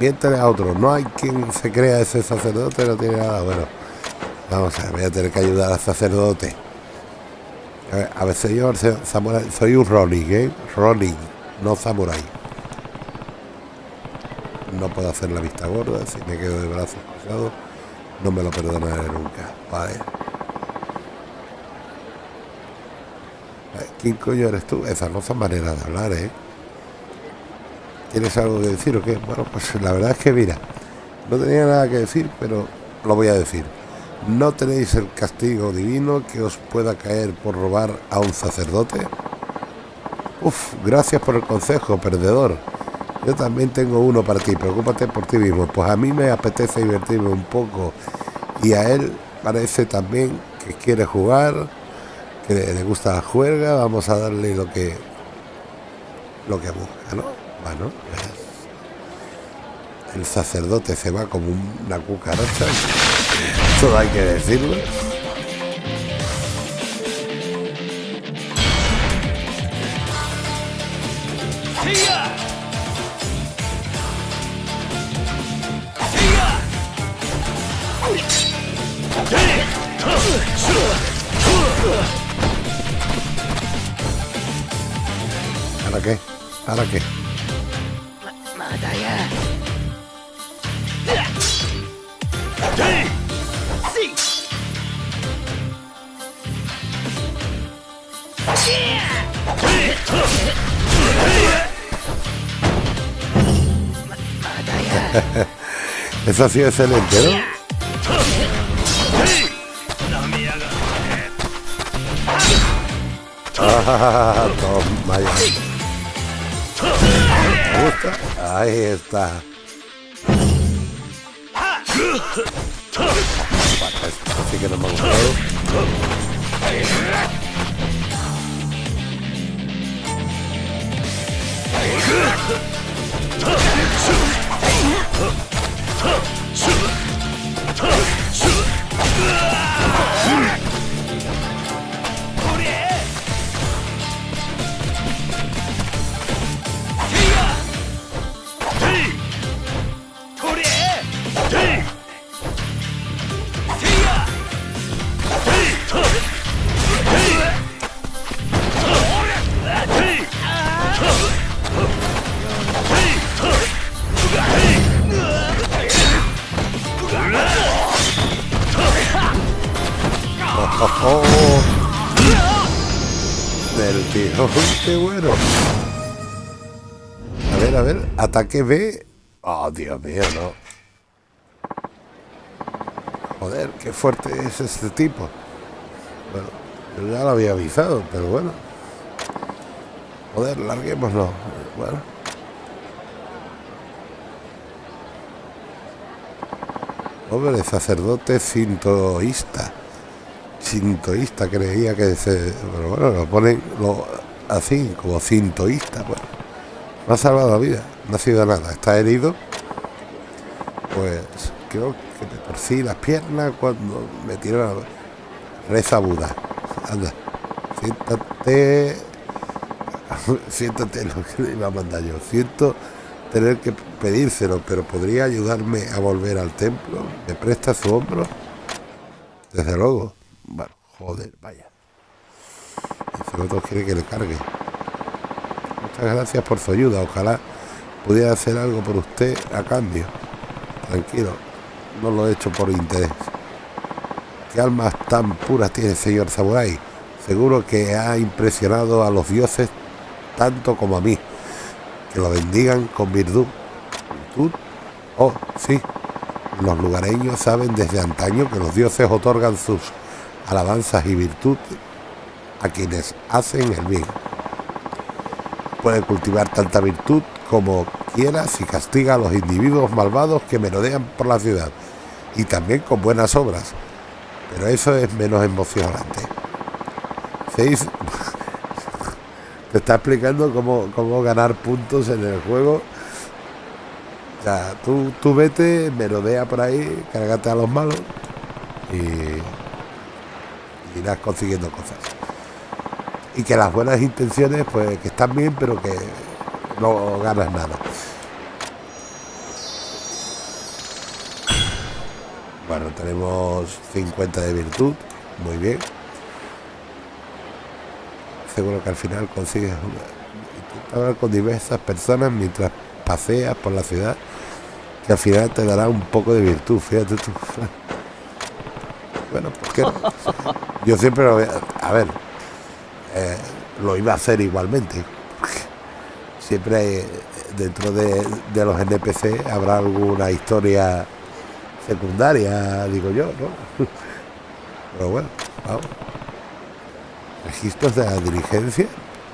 Mientras a otro. No hay quien se crea ese sacerdote, no tiene nada. Bueno, vamos a ver, voy a tener que ayudar al sacerdote. A ver, a ver señor se- samurai, soy un Ronin, ¿eh? Ronin, no samurai. No puedo hacer la vista gorda, si me quedo de brazos cruzados, no me lo perdonaré nunca. Vale. ¿Quién coño eres tú? Esas no son maneras de hablar, ¿eh? ¿Tienes algo que decir o qué? Bueno, pues la verdad es que mira, no tenía nada que decir, pero lo voy a decir. ¿No tenéis el castigo divino que os pueda caer por robar a un sacerdote? Uf, gracias por el consejo, perdedor. Yo también tengo uno para ti, preocúpate por ti mismo. Pues a mí me apetece divertirme un poco y a él parece también que quiere jugar, que le gusta la juerga, vamos a darle lo que lo que busca, ¿no? Bueno, el sacerdote se va como una cucaracha, *laughs* todo hay que decirlo. Eso ha sido excelente, ¿no? Ah, toma ya. Ahí está. ハッシュ! Qué bueno. A ver, a ver, ataque B. Oh, Dios mío, no. Joder, qué fuerte es este tipo. Bueno, yo ya lo había avisado, pero bueno. Joder, larguémoslo. Bueno. Hombre, sacerdote sintoísta. Sintoísta, creía que se. Pero bueno, lo ponen así, como sintoísta. Bueno, no ha salvado la vida, no ha sido nada. Está herido. Pues creo que me torcí las piernas cuando me tiró la. Reza Buda. Anda, siéntate. *laughs* siéntate lo que le iba a mandar yo. Siento tener que pedírselo, pero podría ayudarme a volver al templo. ¿Me presta su hombro? Desde luego. Bueno, joder, vaya. El otro quiere que le cargue. Muchas gracias por su ayuda. Ojalá pudiera hacer algo por usted a cambio. Tranquilo, no lo he hecho por interés. ¿Qué almas tan puras tiene el señor Samurai? Seguro que ha impresionado a los dioses tanto como a mí. Que lo bendigan con virtud. ¿Virtud? Oh, sí. Los lugareños saben desde antaño que los dioses otorgan sus alabanzas y virtud a quienes hacen el bien. Puede cultivar tanta virtud como quiera si castiga a los individuos malvados que merodean por la ciudad y también con buenas obras. Pero eso es menos emocionante. Seis *laughs* te está explicando cómo, cómo ganar puntos en el juego. O sea, tú, tú vete, merodea por ahí, cárgate a los malos y irás consiguiendo cosas. Y que las buenas intenciones, pues que están bien, pero que no ganas nada. Bueno, tenemos 50 de virtud, muy bien. Seguro que al final consigues hablar con diversas personas mientras paseas por la ciudad, que al final te dará un poco de virtud, fíjate tú. *laughs* Bueno, ¿por qué no? *laughs* Yo siempre lo voy a... a ver, eh, lo iba a hacer igualmente. Siempre hay, dentro de, de los NPC habrá alguna historia secundaria, digo yo, ¿no? *laughs* Pero bueno, vamos. Registros de la diligencia.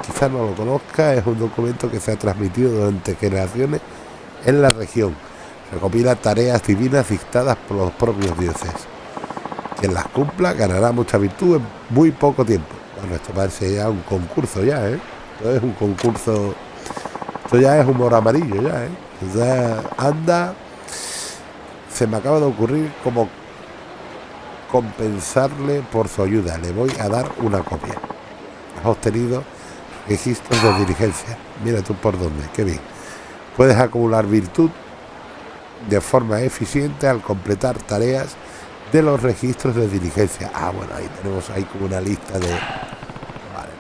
Quizás no lo conozca, es un documento que se ha transmitido durante generaciones en la región. Recopila tareas divinas dictadas por los propios dioses. Quien las cumpla ganará mucha virtud en muy poco tiempo. Bueno, esto parece ya un concurso ya, ¿eh? Esto es un concurso... Esto ya es humor amarillo ya, ¿eh? Anda... Se me acaba de ocurrir como compensarle por su ayuda. Le voy a dar una copia. Has obtenido registros de diligencia. Mira tú por dónde, qué bien. Puedes acumular virtud de forma eficiente al completar tareas de los registros de diligencia. Ah, bueno, ahí tenemos ahí como una lista de... Vale.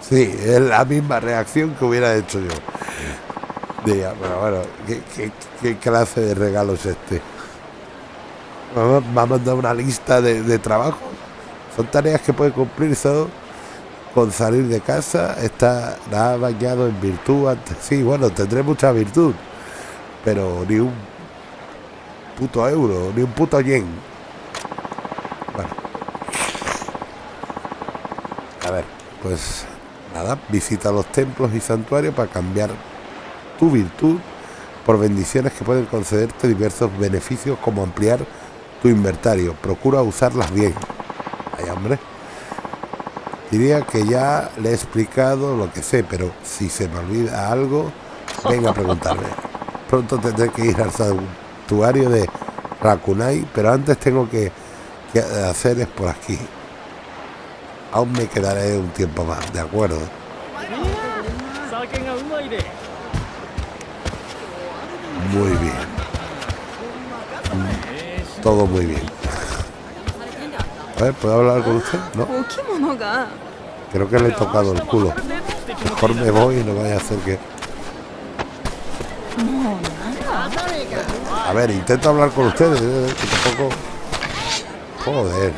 Sí, es la misma reacción que hubiera hecho yo. Diga, pero bueno, ¿qué, clase de regalo es este? Me ha mandado una lista de, de trabajo. Son tareas que puede cumplir solo con salir de casa. Está la ha bañado en virtud antes. Sí, bueno, tendré mucha virtud. Pero ni un puto euro, ni un puto yen. A ver, pues nada, visita los templos y santuarios para cambiar tu virtud por bendiciones que pueden concederte diversos beneficios como ampliar tu inventario. Procura usarlas bien. Ay, hombre. Diría que ya le he explicado lo que sé, pero si se me olvida algo, venga a preguntarme. Pronto tendré que ir al santuario de Rakunai, pero antes tengo que, que hacer es por aquí. Aún me quedaré un tiempo más, ¿de acuerdo? Muy bien. Todo muy bien. ¿puedo hablar con usted? No. Creo que le he tocado el culo. Mejor me voy y no vaya a hacer que... A ver, intento hablar con ustedes. eh, que tampoco... Joder.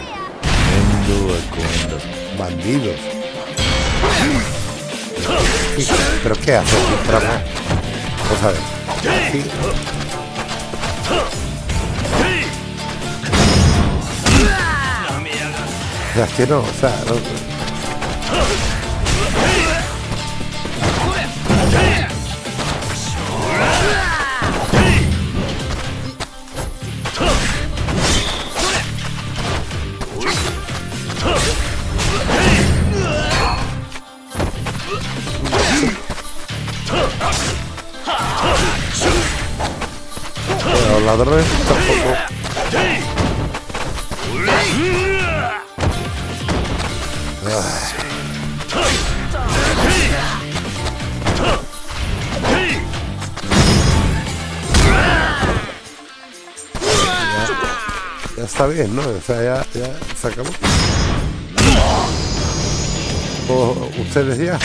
Bandidos. ¿Pero qué? Trama? Vamos a ver. Es que no, o sea, no- ¿no? O sea, ya, ya se acabó. O ustedes ya.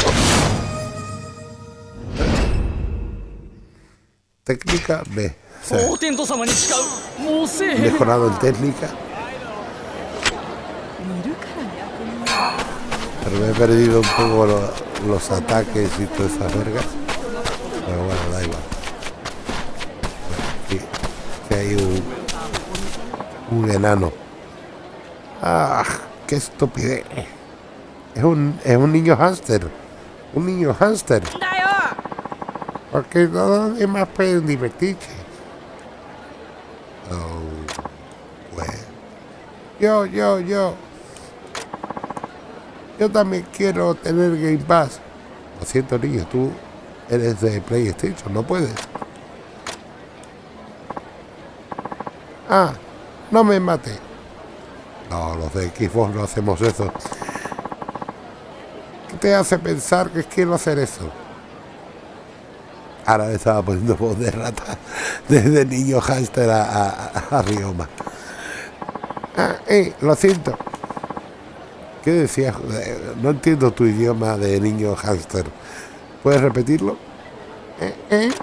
Técnica B. O mejorado en técnica. Pero me he perdido un poco los, ataques y todas esas vergas. Pero bueno, da igual. Aquí, aquí hay un un enano. ¡Ah! ¡Qué estupidez! Es un, es un niño hámster. Un niño hámster. Porque todos los demás pueden divertirse. Oh. Yo, yo, yo. Yo también quiero tener Game Pass. Lo siento, niño, tú eres de PlayStation, no puedes. Ah, no me mate. No, los de Xbox no hacemos eso. ¿Qué te hace pensar que quiero hacer eso? Ahora le estaba poniendo voz de rata *laughs* desde niño hámster a, a, a Rioma. Ah, eh, lo siento. ¿Qué decías? Eh, No entiendo tu idioma de niño hámster. ¿Puedes repetirlo? Eh, eh.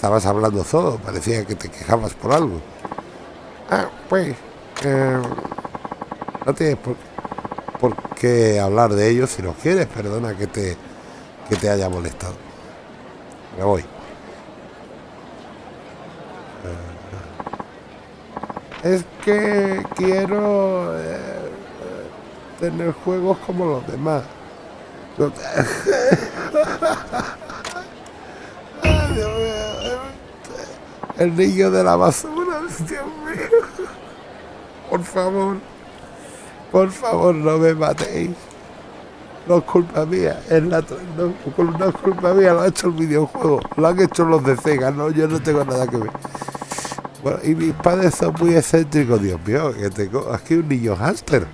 Estabas hablando solo, parecía que te quejabas por algo. Ah, pues... eh, no tienes por, por qué hablar de ello si no quieres. Perdona que te, que te haya molestado. Me voy. Eh, Es que quiero eh, tener juegos como los demás. *laughs* El niño de la basura, Dios mío. Por favor, por favor, no me matéis. No es culpa mía, es la no, es culpa mía, lo ha hecho el videojuego, lo han hecho los de Sega, no, yo no tengo nada que ver. Bueno, y mis padres son muy excéntricos, Dios mío, que tengo aquí un niño hámster.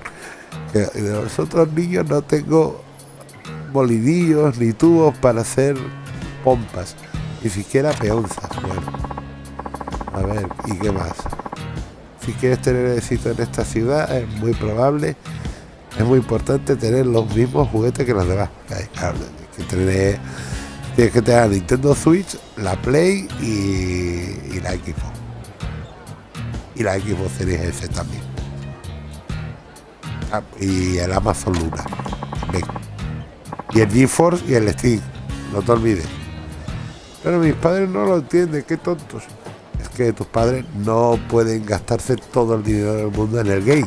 Que de los otros niños no tengo molidillos ni tubos para hacer pompas, ni siquiera peonzas. Bueno, a ver, ¿y qué más? Si quieres tener éxito en esta ciudad, es muy probable, es muy importante tener los mismos juguetes que los demás. Que tener, tienes que tener la Nintendo Switch, la Play y, y la Xbox. Y la Xbox Series S también. Ah, y el Amazon Luna. también. Y el GeForce y el Steam. No te olvides. Pero mis padres no lo entienden, qué tontos. Es que tus padres no pueden gastarse todo el dinero del mundo en el game.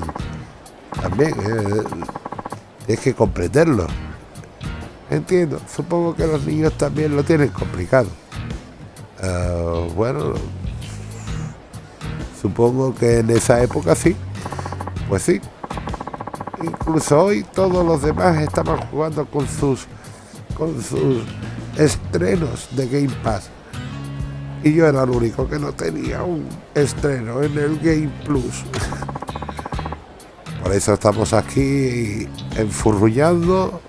También, eh, tienes que comprenderlo. Entiendo, supongo que los niños también lo tienen complicado. Ah, bueno, supongo que en esa época sí. Pues sí. Incluso hoy todos los demás estaban jugando con sus con sus estrenos de Game Pass. Y yo era el único que no tenía un estreno en el Game Plus. Por eso estamos aquí enfurrullando,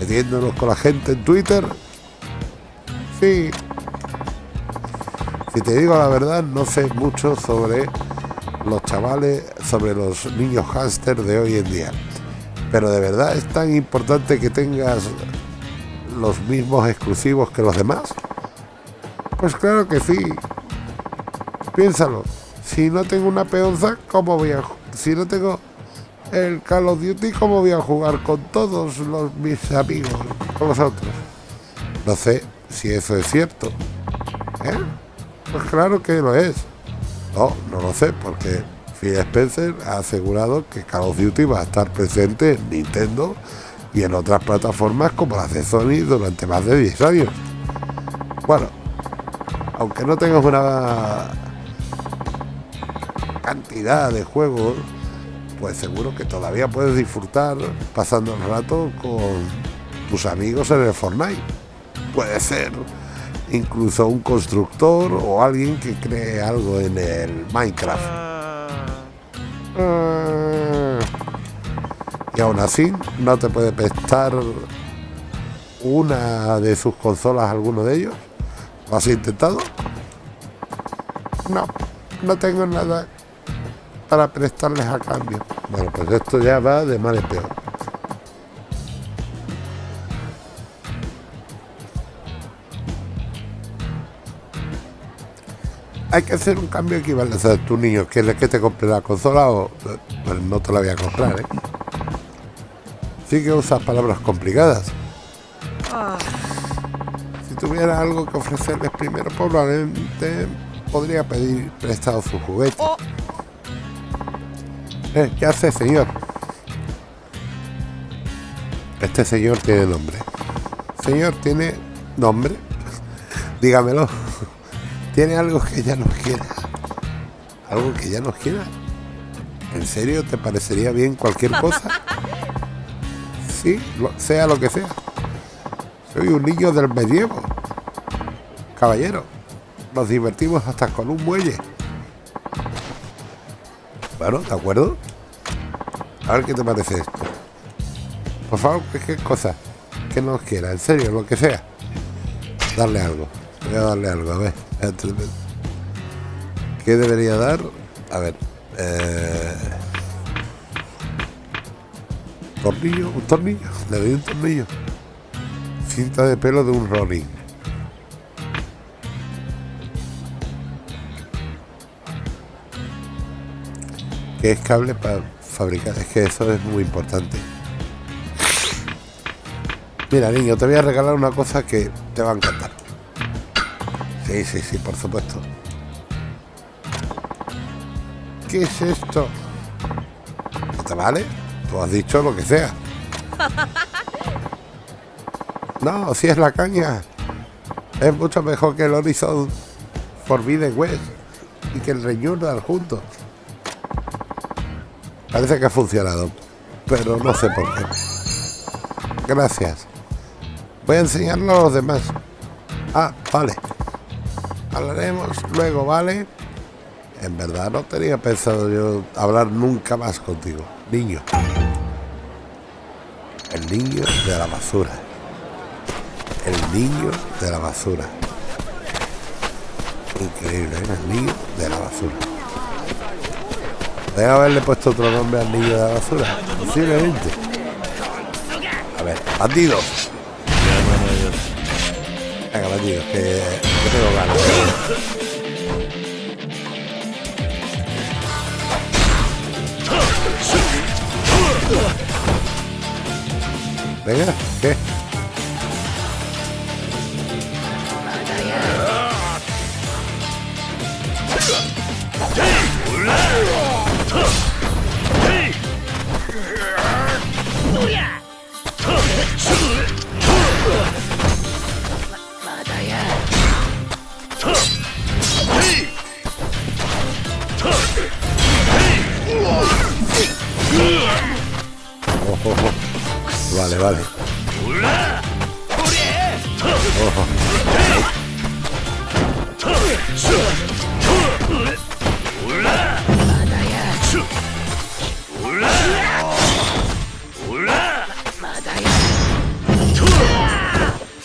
metiéndonos con la gente en Twitter. Sí. Si te digo la verdad, no sé mucho sobre los chavales, sobre los niños hámster de hoy en día. Pero de verdad es tan importante que tengas los mismos exclusivos que los demás. Pues claro que sí. Piénsalo. Si no tengo una peonza, ¿cómo voy a Si no tengo el Call of Duty, ¿cómo voy a jugar con todos los, mis amigos, con los otros? No sé si eso es cierto. ¿Eh? Pues claro que lo es. No, no lo sé, porque Phil Spencer ha asegurado que Call of Duty va a estar presente en Nintendo y en otras plataformas como las de Sony durante más de 10 años. Bueno, aunque no tengas una cantidad de juegos, pues seguro que todavía puedes disfrutar pasando el rato con tus amigos en el Fortnite. Puede ser incluso un constructor o alguien que cree algo en el Minecraft. Y aún así no te puede prestar una de sus consolas alguno de ellos. ¿Lo has intentado? No, no tengo nada para prestarles a cambio. Bueno, pues esto ya va de mal en peor. Hay que hacer un cambio equivalente a tu niño. ¿Quieres que te compre la consola o pues no te la voy a comprar? ¿eh? Sí que usas palabras complicadas. Si tuviera algo que ofrecerles primero, probablemente podría pedir prestado su juguete. Eh, ¿Qué hace, señor? Este señor tiene nombre. Señor, ¿tiene nombre? *laughs* Dígamelo. *laughs* ¿Tiene algo que ya nos quiera? ¿Algo que ya nos quiera? ¿En serio te parecería bien cualquier cosa? *laughs* Sí, lo- sea lo que sea. Soy un niño del medievo. Caballero, nos divertimos hasta con un muelle. Bueno, ¿de acuerdo? A ver qué te parece esto. Por favor, cualquier cosa que nos quiera, en serio, lo que sea. Darle algo. Voy a darle algo, a ver. ¿Qué debería dar? A ver. Eh... Tornillo, un tornillo. Le doy un tornillo. Cinta de pelo de un Ronin. que es cable para fabricar. Es que eso es muy importante. Mira, niño, te voy a regalar una cosa que te va a encantar. Sí, sí, sí, por supuesto. ¿Qué es esto? ¿No te vale? Tú has dicho lo que sea. *laughs* No, si es la caña. Es mucho mejor que el Horizon Forbidden West y que el Rejournal juntos. Parece que ha funcionado, pero no sé por qué. Gracias. Voy a enseñarlo a los demás. Ah, vale. Hablaremos luego, ¿vale? En verdad no tenía pensado yo hablar nunca más contigo. Niño. El niño de la basura. Niño de la basura. Increíble, ¿eh? Niño de la basura. Debe haberle puesto otro nombre al niño de la basura. Posiblemente. A ver, bandidos. Venga, bandidos, que, que tengo ganas. Venga, ¿qué? Vale,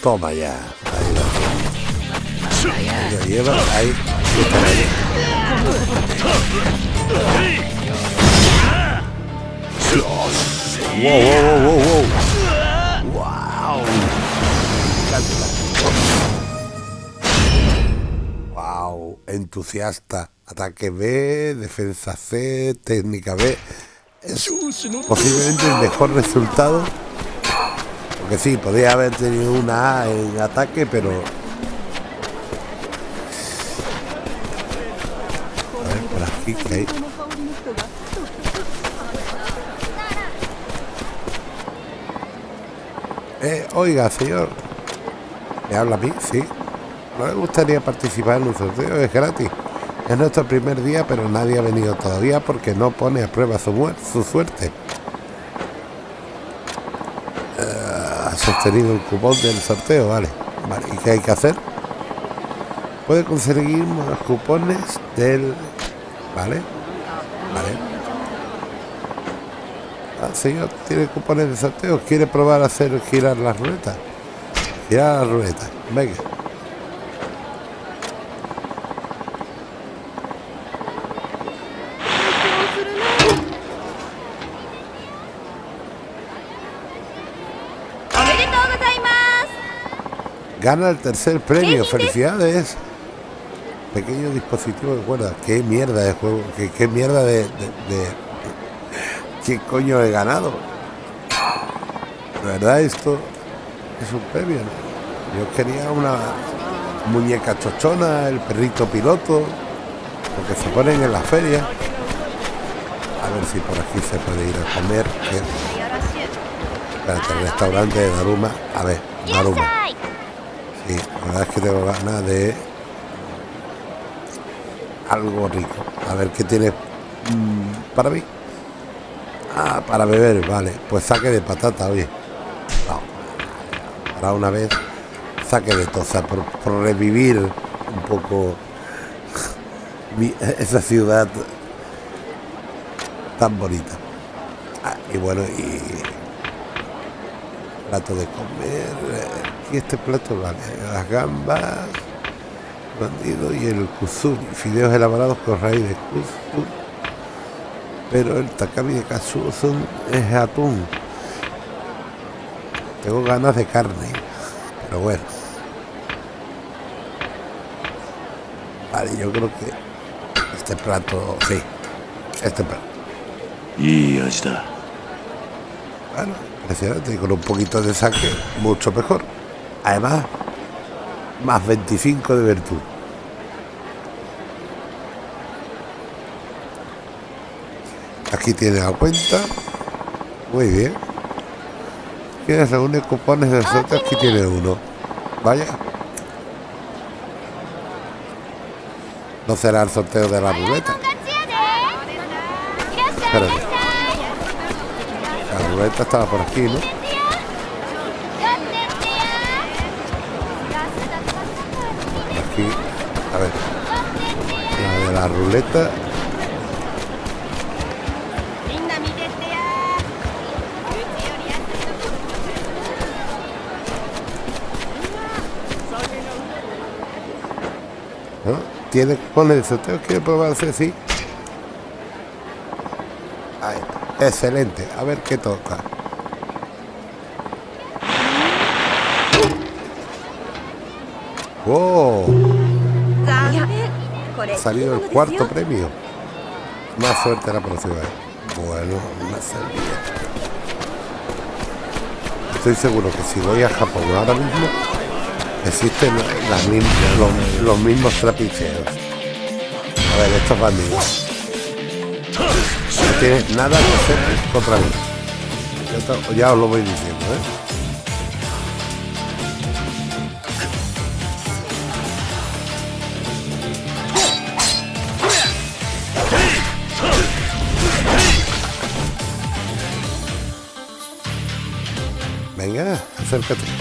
Toma ya. Ahí va. Lo lleva ahí. Wow, wow, wow, wow, wow. Wow. Entusiasta. Ataque B, defensa C, técnica B. Es posiblemente el mejor resultado. Aunque sí, podría haber tenido una A en ataque, pero... Eh, oiga, señor. ¿Me habla a mí? Sí. ¿No le gustaría participar en un sorteo? Es gratis. Es nuestro primer día, pero nadie ha venido todavía porque no pone a prueba su, suerte. Eh, ha sostenido el cupón del sorteo, vale. Vale, ¿y qué hay que hacer? Puede conseguir más cupones del... Vale. Vale. Ah, señor, ¿tiene cupones de sorteo? ¿Quiere probar a hacer girar la ruleta? Girar la ruleta. Venga. Gana el tercer premio. Felicidades. Pequeño dispositivo de cuerda. Qué mierda de juego. Qué, qué mierda de, de- de- ¿Qué coño he ganado? De verdad esto es un premio. ¿no? Yo quería una muñeca chochona, el perrito piloto, lo que se ponen en la feria. A ver si por aquí se puede ir a comer. que- Espérate, el restaurante de Daruma. A ver, Daruma. Sí, la verdad es que tengo ganas de algo rico. A ver qué tiene mm, para mí. Ah, para beber, vale. Pues saque de patata, oye. Una vez, saque de toza, por, por revivir un poco esa ciudad tan bonita. Ah, y bueno, y plato de comer. Y este plato, vale. Las gambas, bandido y el kuzuri. Fideos elaborados con raíz de kuzuri. Pero el takami de katsu son- es atún. Tengo ganas de carne. Pero bueno. Vale, yo creo que este plato, sí. Este plato. Y ahí está. Bueno, impresionante. Con un poquito de saque, mucho mejor. Además, más 25 de virtud. Aquí tiene la cuenta. Muy bien. Quieres reúne cupones de suerte. Aquí tiene uno. Vaya. No será el sorteo de la ruleta. Espérate. La ruleta estaba por aquí, ¿no? Por aquí. A ver. La de la ruleta. ¿Tiene cupones de sorteo? ¿Quiere probarse? Sí. Ahí está. Excelente. A ver qué toca. ¡Wow! Ha salido el cuarto premio. Más suerte la próxima vez. Bueno, una servilleta. Estoy seguro que si voy a Japón ahora mismo, existen los, los mismos trapicheos. A ver, estos bandidos. No tienes nada que hacer contra mí. Ya, ya os lo voy diciendo, ¿eh? Venga, acércate.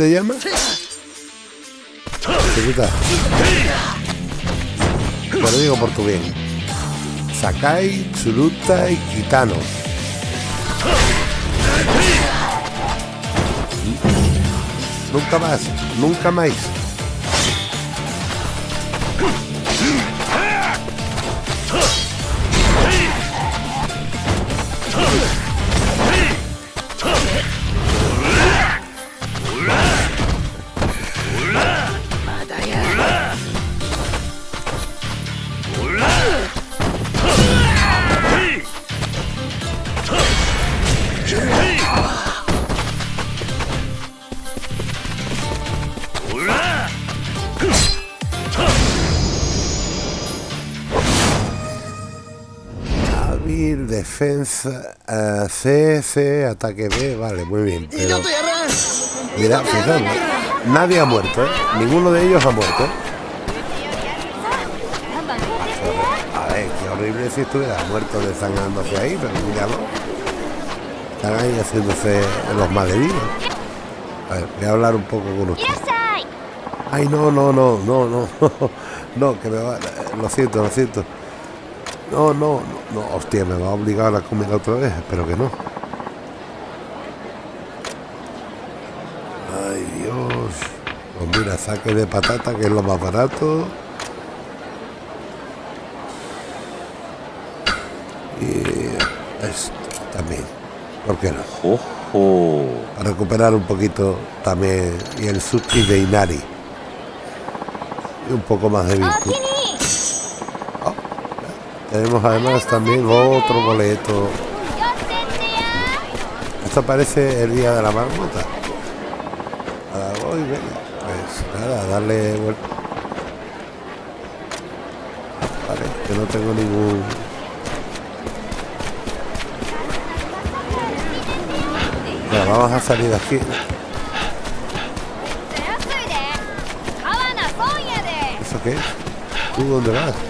te llama? Chiquita. Lo digo por tu bien. Sakai, Tsuruta y Kitano. Nunca más, nunca más. Eh, C, C, ataque B, vale, muy bien. Pero, mira, fijaos, nadie ha muerto, ¿eh? ninguno de ellos ha muerto. A ver, qué horrible si estuviera muerto desangrándose ahí, pero míralo. Están ahí haciéndose los malheridos. A ver, voy a hablar un poco con usted. Ay, no, no, no, no, no, *laughs* no, que me va, lo siento, lo siento. No, no, no, no, hostia, me va a obligar a comer otra vez, espero que no. Ay, Dios. Pues mira, saque de patata, que es lo más barato. Y esto también. ¿Por qué no? Para recuperar un poquito también. Y el sushi de Inari. Y un poco más de virtud. Tenemos además también otro boleto. Esto parece el día de la marmota. Voy, venga. Pues nada, darle vuelta. Vale, que no tengo ningún. Vamos a salir de aquí. ¿Eso qué? ¿Tú dónde vas?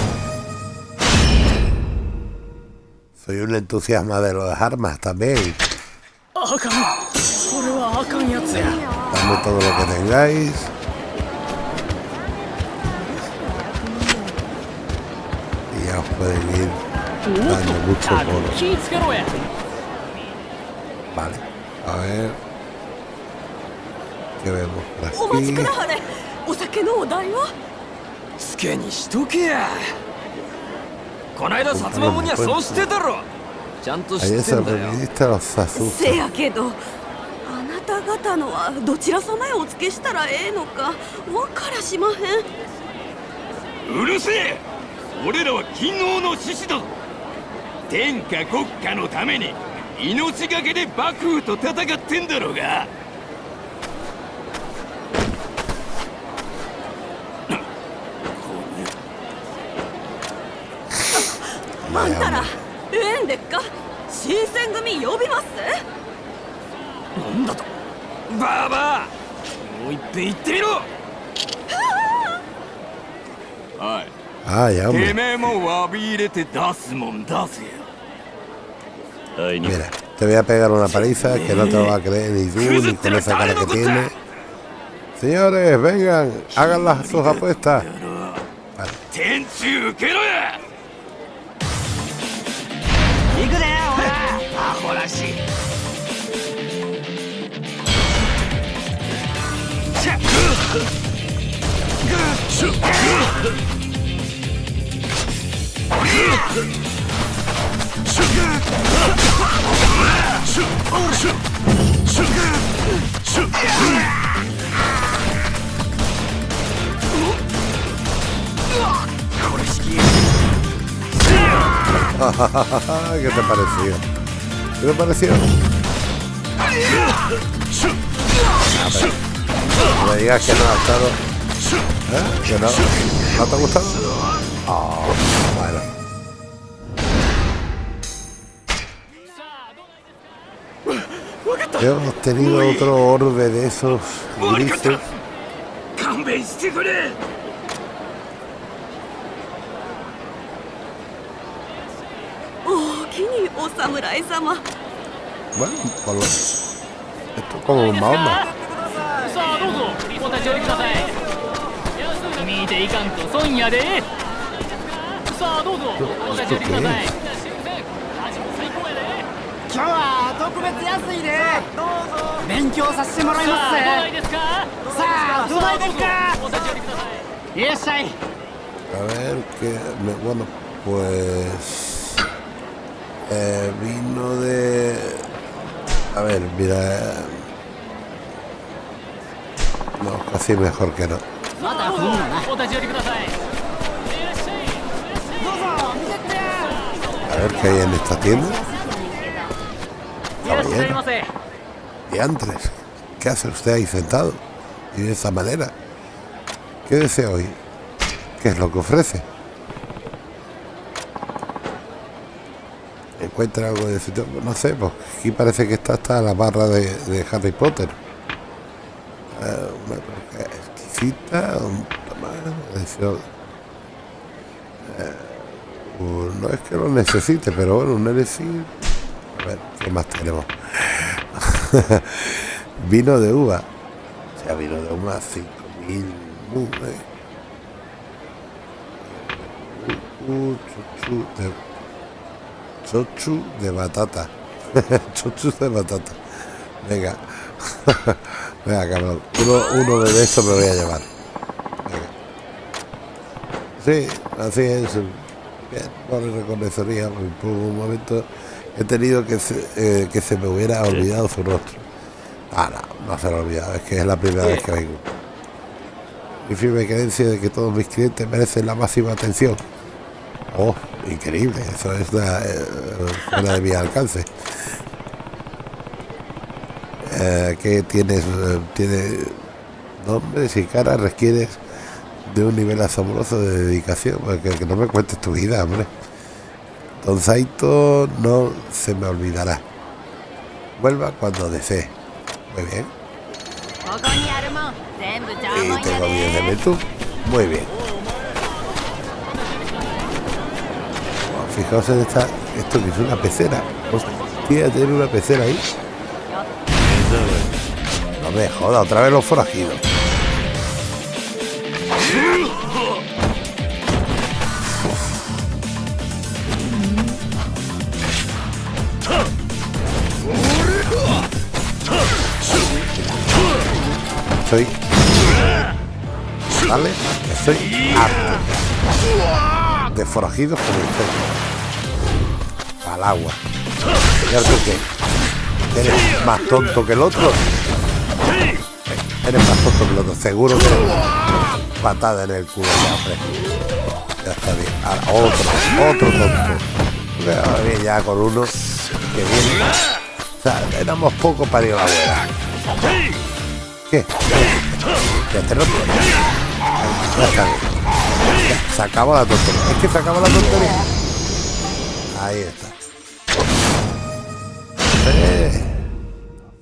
Soy un entusiasma de las armas también. Dame todo lo que tengáis. Y ya os pueden ir dando mucho por... Vale, a ver. ¿Qué vemos por aquí? こないだ薩摩もにはそうしてたろ。ちゃんと知ってんだよ.せやけどあなた方のはどちら様へお付けしたらええのかわからしまへん。うるせえ。俺らは勤王の志士だ。ぞ天下国家のために命がけで幕府と戦ってんだろうがあんたらええんでっか新選組呼びますなんだとバーバーもう一遍言ってみろはい Ah, ya, て hombre. めえも詫び入れて出すもん出せよ Mira, te voy a pegar una paliza que no te lo va a creer ni tú ni con esa cara que tiene. Señores, vengan, hagan las, sus apuestas. 天らしいこれ式 ¿Qué te pareció? ¿Qué te parecieron? Ah, pero... No me digas que no ha estado. ¿Eh? ¿Que no? ¿No te ha gustado? Oh, bueno. Yo he obtenido otro orbe de esos grises. 勘弁してくれおおきにお侍様 Bueno, por lo- esto es como Mahoma. さあどうぞ。お立ち寄りください。見ていかんと損やで。さあどうぞ。お立ち寄りください。今日は特別安いで。どうぞ。勉強させてもらいますさあどないですか？さあどないですか？お立ち寄りください。いらっしゃい。A ver, que. me- bueno, pues. Eh, vino de... A ver, mira... Eh, no, casi mejor que no. A ver qué hay en esta tienda. Caballero. Diantres, ¿qué hace usted ahí sentado? Y de esta manera. ¿Qué desea hoy? ¿Qué es lo que ofrece? ¿Encuentra algo de ese tipo? No sé, pues aquí parece que está hasta la barra de, Harry Potter. Eh, una exquisita, un. Eh, uh, no es que lo necesite, pero bueno, un elixir. A ver, ¿qué más tenemos? vino de uva. O vino de uva 5000. Uh, eh. Uh, uh, chuchu de, chochu de batata. *laughs* chochu de batata. Venga. *laughs* Venga, cabrón. Uno, uno de estos me voy a llevar. Venga. Sí, así es. Bien, no le reconocería. Por un momento he tenido que se, eh, que se me hubiera olvidado su rostro. Ah, no, no se lo he olvidado. Es que es la primera vez que vengo. Mi firme creencia de que todos mis clientes merecen la máxima atención. Oh, increíble, eso es la, eh, fuera de mi alcance. Eh, que tienes, eh, tiene nombres y caras, requieres de un nivel asombroso de dedicación, pues porque que no me cuentes tu vida, hombre. Don Saito no se me olvidará. Vuelva cuando desee. Muy bien. Y tengo bien de Muy bien. Fijaos en esta, esto que es una pecera. Hostia, tiene una pecera ahí. No me joda, otra vez los forajidos. Soy. ¿Vale? Estoy harto. De forajidos como usted. Al agua. ¿Y ahora tú qué? ¿Eres más tonto que el otro? Eres más tonto que el otro. Seguro que eres patada en el culo ya, hombre. Ya está bien. Ahora, otro, otro tonto. Ahora viene ya con uno que viene. O sea, éramos pocos para ir a la abuela. ¿Qué? Roto. Ya está bien. Ya, se acabó la tontería. Es que se acabó la tontería. Ahí está.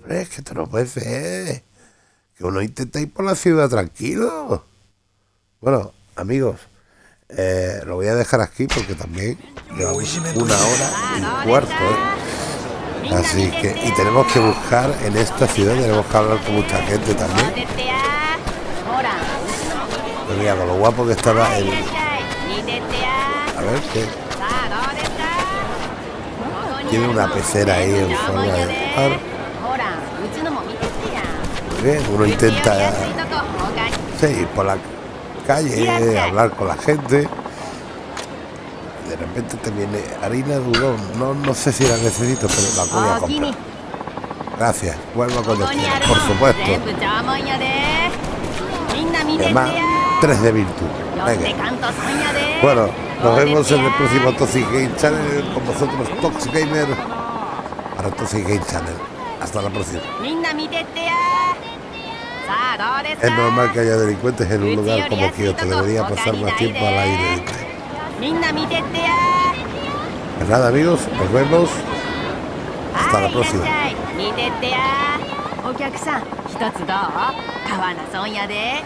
Es que esto no puede ser. Que uno intenta ir por la ciudad tranquilo. Bueno, amigos, eh, lo voy a dejar aquí porque también llevamos una hora y cuarto. ¿eh? Así que, y tenemos que buscar en esta ciudad, tenemos que hablar con mucha gente también. Mira, con lo guapo que estaba. A ver qué... Tiene una pecera ahí en forma de... ¿eh? Uno intenta sí, por la calle, hablar con la gente. De repente te viene harina de udon. No, no sé si la necesito, pero la voy a comprar. Gracias, vuelvo con destino, por supuesto. Y además, tres de virtud. Bueno, nos vemos en el próximo Toxic Game Channel con vosotros, Toxic Gamer, para Toxic Game Channel. Hasta la próxima. みんな見てってやさあどうです Es か normal que haya delincuentes en un lugar como Kioto. Debería pasar más tiempo al aire libre. みんな見てってや Pues nada, amigos, nos vemos. hasta la próxima. 見てってやお客さん一つどう川名損やで